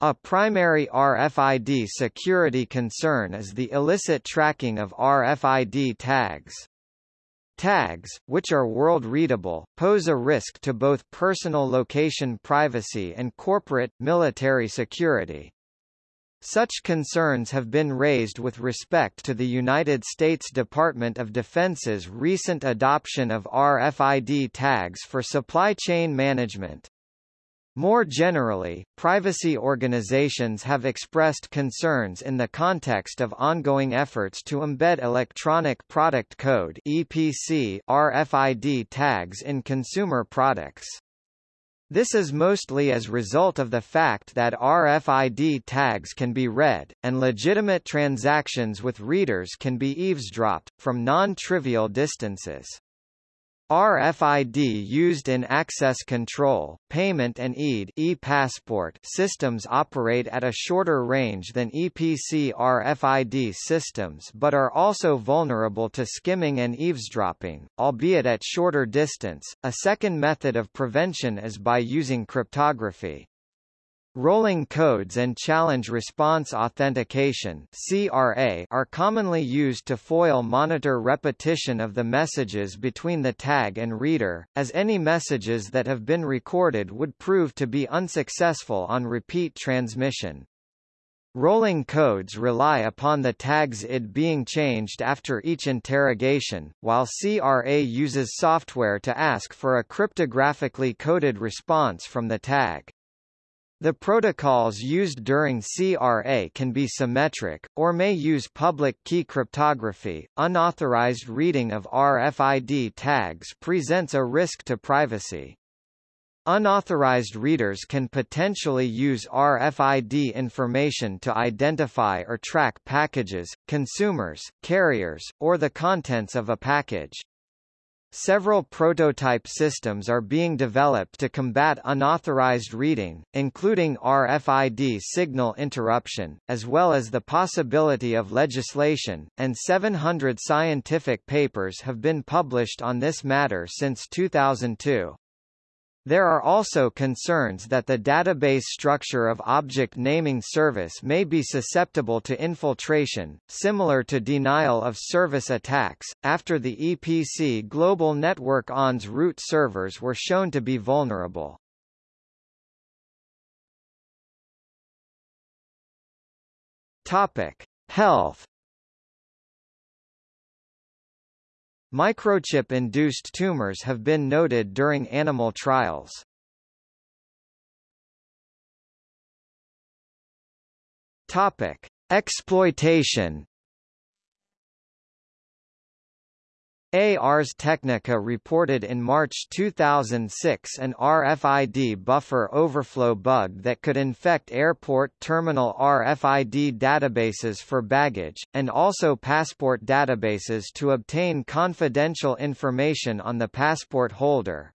A: A primary RFID security concern is the illicit tracking of RFID tags. Tags, which are world-readable, pose a risk to both personal location privacy and corporate, military security. Such concerns have been raised with respect to the United States Department of Defense's recent adoption of RFID tags for supply chain management. More generally, privacy organizations have expressed concerns in the context of ongoing efforts to embed electronic product code EPC RFID tags in consumer products. This is mostly as result of the fact that RFID tags can be read, and legitimate transactions with readers can be eavesdropped, from non-trivial distances. RFID used in access control, payment and EID e-passport systems operate at a shorter range than EPC RFID systems but are also vulnerable to skimming and eavesdropping, albeit at shorter distance. A second method of prevention is by using cryptography. Rolling codes and challenge response authentication (CRA) are commonly used to foil monitor repetition of the messages between the tag and reader, as any messages that have been recorded would prove to be unsuccessful on repeat transmission. Rolling codes rely upon the tag's ID being changed after each interrogation, while CRA uses software to ask for a cryptographically coded response from the tag. The protocols used during CRA can be symmetric, or may use public key cryptography. Unauthorized reading of RFID tags presents a risk to privacy. Unauthorized readers can potentially use RFID information to identify or track packages, consumers, carriers, or the contents of a package. Several prototype systems are being developed to combat unauthorized reading, including RFID signal interruption, as well as the possibility of legislation, and 700 scientific papers have been published on this matter since 2002. There are also concerns that the database structure of Object Naming Service may be susceptible to infiltration, similar to denial of service attacks, after the EPC Global Network ON's root servers were shown to be vulnerable. Topic: Health Microchip-induced tumors have been noted during animal trials. Topic: Exploitation Ars Technica reported in March 2006 an RFID buffer overflow bug that could infect airport terminal RFID databases for baggage, and also passport databases to obtain confidential information on the passport holder.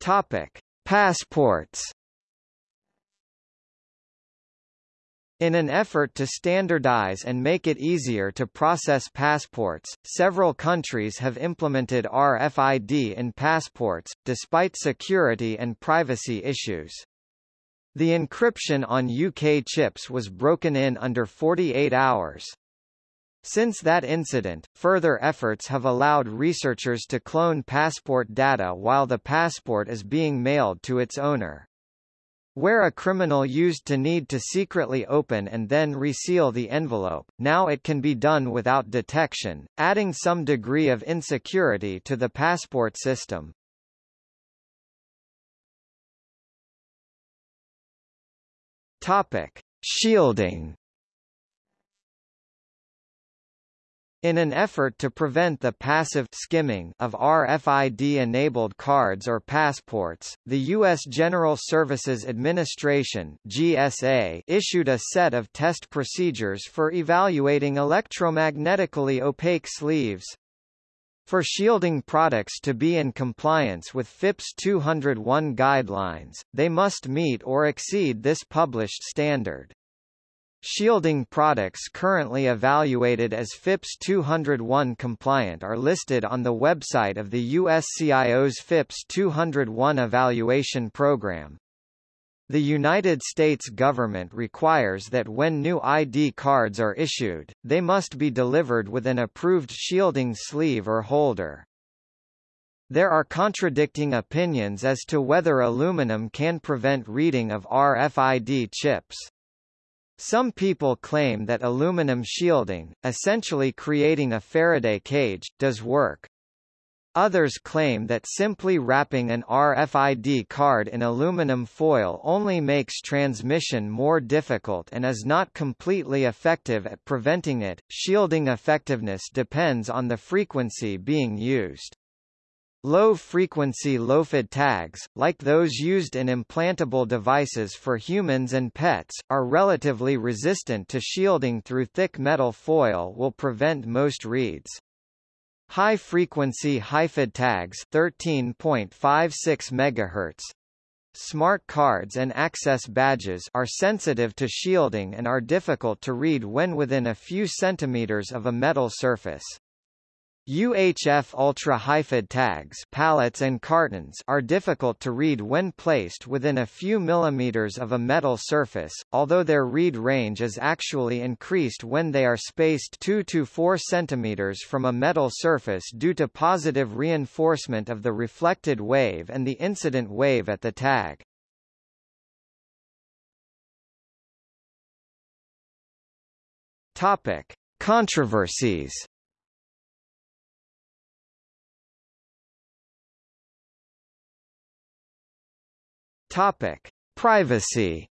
A: Topic: Passports In an effort to standardize and make it easier to process passports, several countries have implemented RFID in passports, despite security and privacy issues. The encryption on UK chips was broken in under 48 hours. Since that incident, further efforts have allowed researchers to clone passport data while the passport is being mailed to its owner. Where a criminal used to need to secretly open and then reseal the envelope, now it can be done without detection, adding some degree of insecurity to the passport system. Topic: Shielding In an effort to prevent the passive skimming of RFID-enabled cards or passports, the U.S. General Services Administration GSA issued a set of test procedures for evaluating electromagnetically opaque sleeves. For shielding products to be in compliance with FIPS 201 guidelines, they must meet or exceed this published standard. Shielding products currently evaluated as FIPS 201 compliant are listed on the website of the USCIO's FIPS 201 evaluation program. The United States government requires that when new ID cards are issued, they must be delivered with an approved shielding sleeve or holder. There are contradicting opinions as to whether aluminum can prevent reading of RFID chips. Some people claim that aluminum shielding, essentially creating a Faraday cage, does work. Others claim that simply wrapping an RFID card in aluminum foil only makes transmission more difficult and is not completely effective at preventing it. Shielding effectiveness depends on the frequency being used. Low-frequency LowFID tags, like those used in implantable devices for humans and pets, are relatively resistant to shielding through thick metal foil will prevent most reads. High-frequency HighFID tags 13.56 MHz, Smart cards and access badges are sensitive to shielding and are difficult to read when within a few centimeters of a metal surface. UHF ultra-HighFID tags pallets and cartons are difficult to read when placed within a few millimeters of a metal surface, although their read range is actually increased when they are spaced 2 to 4 centimeters from a metal surface due to positive reinforcement of the reflected wave and the incident wave at the tag. Topic: Controversies Topic: Privacy.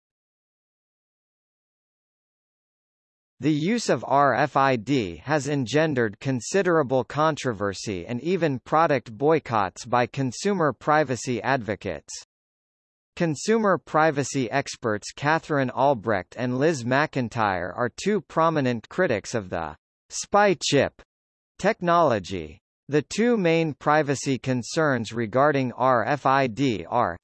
A: The use of RFID has engendered considerable controversy and even product boycotts by consumer privacy advocates. Consumer privacy experts Katherine Albrecht and Liz McIntyre are two prominent critics of the spy chip technology. The two main privacy concerns regarding RFID are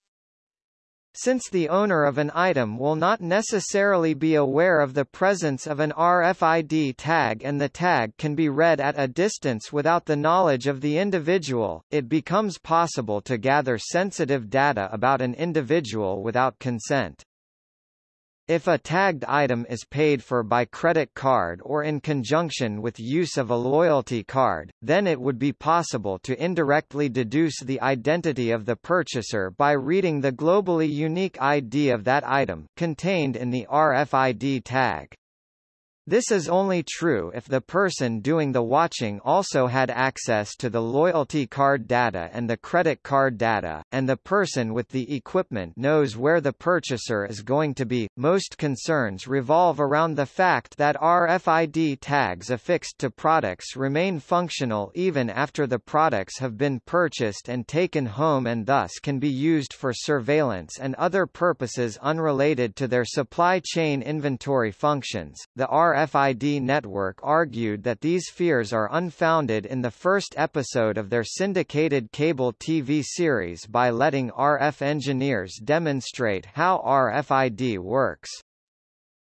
A: since the owner of an item will not necessarily be aware of the presence of an RFID tag and the tag can be read at a distance without the knowledge of the individual, it becomes possible to gather sensitive data about an individual without consent. If a tagged item is paid for by credit card or in conjunction with use of a loyalty card, then it would be possible to indirectly deduce the identity of the purchaser by reading the globally unique ID of that item, contained in the RFID tag. This is only true if the person doing the watching also had access to the loyalty card data and the credit card data, and the person with the equipment knows where the purchaser is going to be. Most concerns revolve around the fact that RFID tags affixed to products remain functional even after the products have been purchased and taken home and thus can be used for surveillance and other purposes unrelated to their supply chain inventory functions. The RFID network argued that these fears are unfounded in the first episode of their syndicated cable TV series by letting RF engineers demonstrate how RFID works.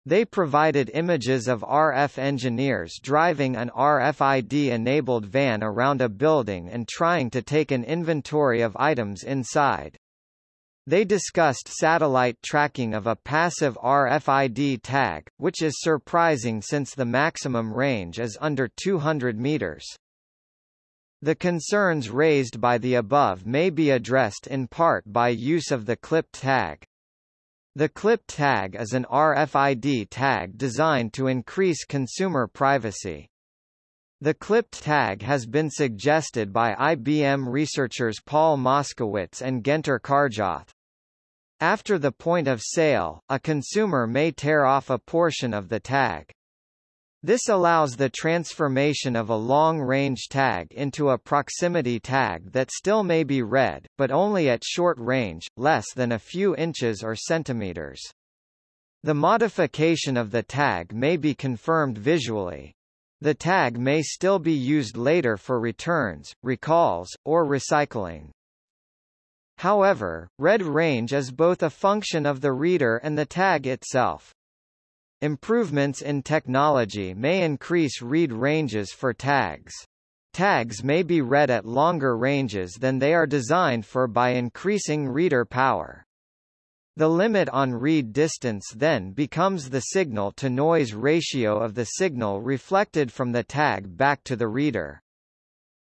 A: They provided images of RF engineers driving an RFID-enabled van around a building and trying to take an inventory of items inside. They discussed satellite tracking of a passive RFID tag, which is surprising since the maximum range is under 200 meters. The concerns raised by the above may be addressed in part by use of the clipped tag. The clipped tag is an RFID tag designed to increase consumer privacy. The clipped tag has been suggested by IBM researchers Paul Moskowitz and Günter Karjoth. After the point of sale, a consumer may tear off a portion of the tag. This allows the transformation of a long-range tag into a proximity tag that still may be read, but only at short range, less than a few inches or centimeters. The modification of the tag may be confirmed visually. The tag may still be used later for returns, recalls, or recycling. However, read range is both a function of the reader and the tag itself. Improvements in technology may increase read ranges for tags. Tags may be read at longer ranges than they are designed for by increasing reader power. The limit on read distance then becomes the signal-to-noise ratio of the signal reflected from the tag back to the reader.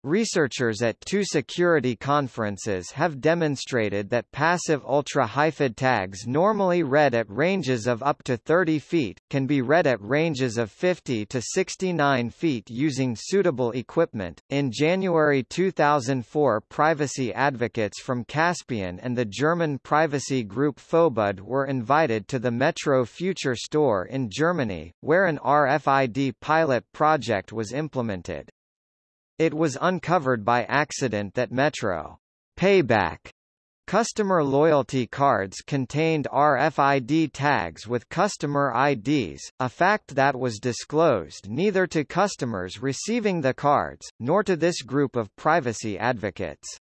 A: Researchers at two security conferences have demonstrated that passive ultra-HighFID tags normally read at ranges of up to 30 feet, can be read at ranges of 50 to 69 feet using suitable equipment. In January 2004 privacy advocates from Caspian and the German privacy group FoeBuD were invited to the Metro Future store in Germany, where an RFID pilot project was implemented. It was uncovered by accident that Metro Payback Customer loyalty cards contained RFID tags with customer IDs, a fact that was disclosed neither to customers receiving the cards, nor to this group of privacy advocates.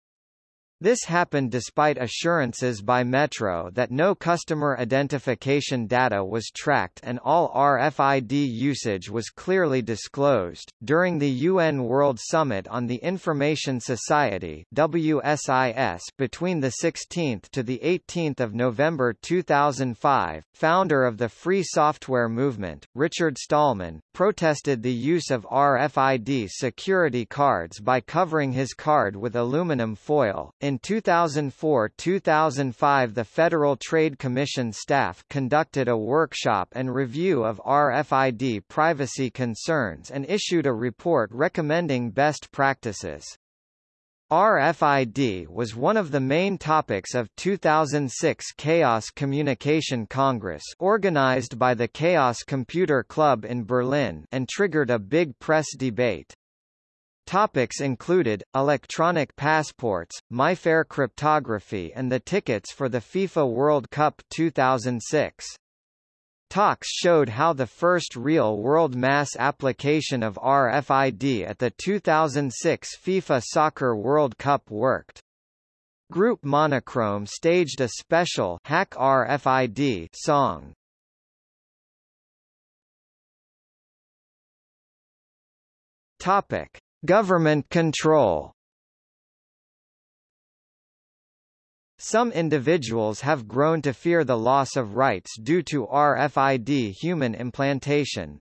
A: This happened despite assurances by Metro that no customer identification data was tracked and all RFID usage was clearly disclosed. During the UN World Summit on the Information Society (WSIS) between the 16th to the 18th of November 2005, founder of the Free Software Movement, Richard Stallman, protested the use of RFID security cards by covering his card with aluminum foil. In 2004-2005 the Federal Trade Commission staff conducted a workshop and review of RFID privacy concerns and issued a report recommending best practices. RFID was one of the main topics of 2006 Chaos Communication Congress organized by the Chaos Computer Club in Berlin and triggered a big press debate. Topics included, electronic passports, MIFARE cryptography and the tickets for the FIFA World Cup 2006. Talks showed how the first real-world mass application of RFID at the 2006 FIFA Soccer World Cup worked. Group Monochrome staged a special Hack RFID song. Topic: Government control Some individuals have grown to fear the loss of rights due to RFID human implantation.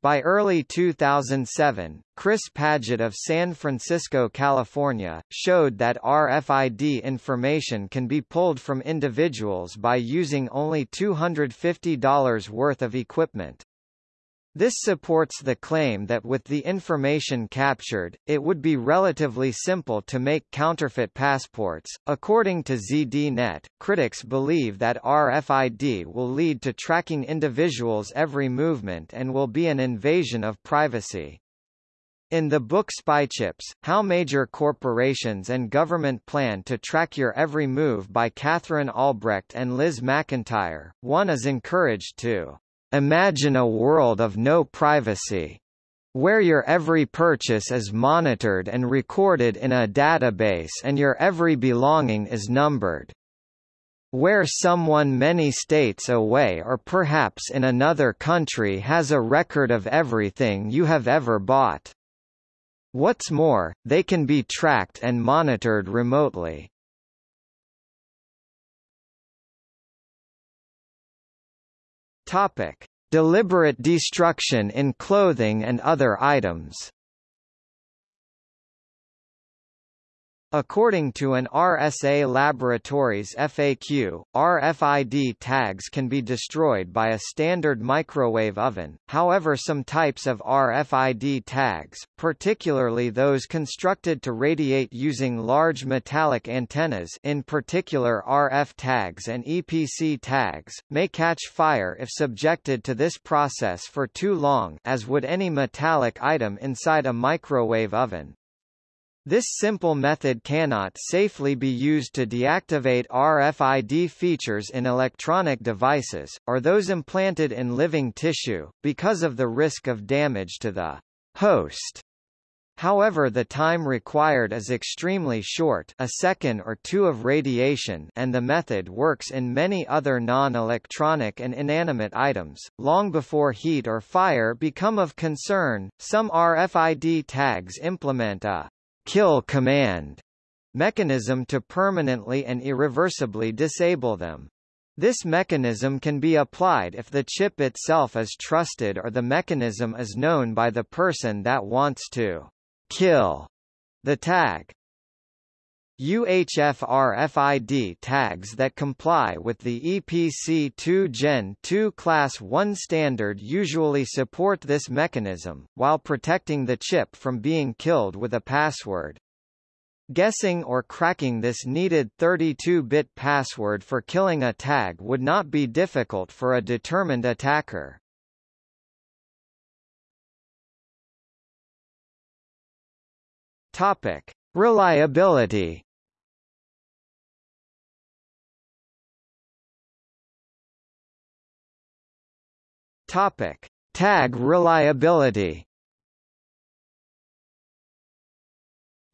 A: By early 2007, Chris Paget of San Francisco, California, showed that RFID information can be pulled from individuals by using only $250 worth of equipment. This supports the claim that with the information captured, it would be relatively simple to make counterfeit passports. According to ZDNet, critics believe that RFID will lead to tracking individuals' every movement and will be an invasion of privacy. In the book Spychips, How Major Corporations and Government Plan to Track Your Every Move by Katherine Albrecht and Liz McIntyre, one is encouraged to Imagine a world of no privacy. Where your every purchase is monitored and recorded in a database and your every belonging is numbered. Where someone many states away or perhaps in another country has a record of everything you have ever bought. What's more, they can be tracked and monitored remotely. Topic: Deliberate destruction in clothing and other items. According to an RSA Laboratories FAQ, RFID tags can be destroyed by a standard microwave oven, however some types of RFID tags, particularly those constructed to radiate using large metallic antennas in particular RF tags and EPC tags, may catch fire if subjected to this process for too long as would any metallic item inside a microwave oven. This simple method cannot safely be used to deactivate RFID features in electronic devices, or those implanted in living tissue, because of the risk of damage to the host. However the time required is extremely short a second or two of radiation and the method works in many other non-electronic and inanimate items. Long before heat or fire become of concern, some RFID tags implement a kill command mechanism to permanently and irreversibly disable them. This mechanism can be applied if the chip itself is trusted or the mechanism is known by the person that wants to kill the tag. UHF RFID tags that comply with the EPC2 Gen 2 Class 1 standard usually support this mechanism, while protecting the chip from being killed with a password. Guessing or cracking this needed 32-bit password for killing a tag would not be difficult for a determined attacker. Topic: Reliability Topic: Tag reliability.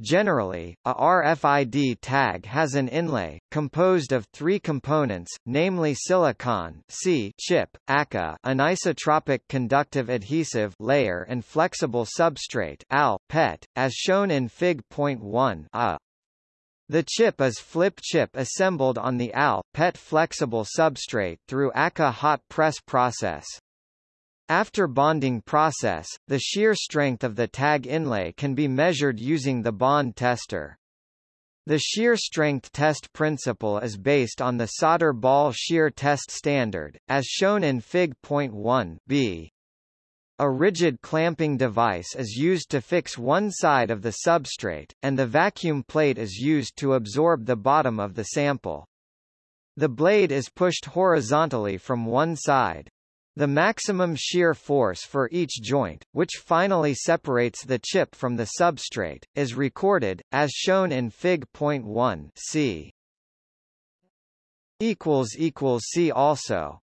A: Generally, a RFID tag has an inlay, composed of three components, namely silicon C chip, ACA anisotropic conductive adhesive layer and flexible substrate AL, PET, as shown in Fig.1 a. The chip is flip chip assembled on the AL, PET flexible substrate through ACA hot press process. After bonding process, the shear strength of the tag inlay can be measured using the bond tester. The shear strength test principle is based on the solder ball shear test standard, as shown in Fig. 1b. A rigid clamping device is used to fix one side of the substrate, and the vacuum plate is used to absorb the bottom of the sample. The blade is pushed horizontally from one side. The maximum shear force for each joint, which finally separates the chip from the substrate, is recorded, as shown in Fig.1 c. See also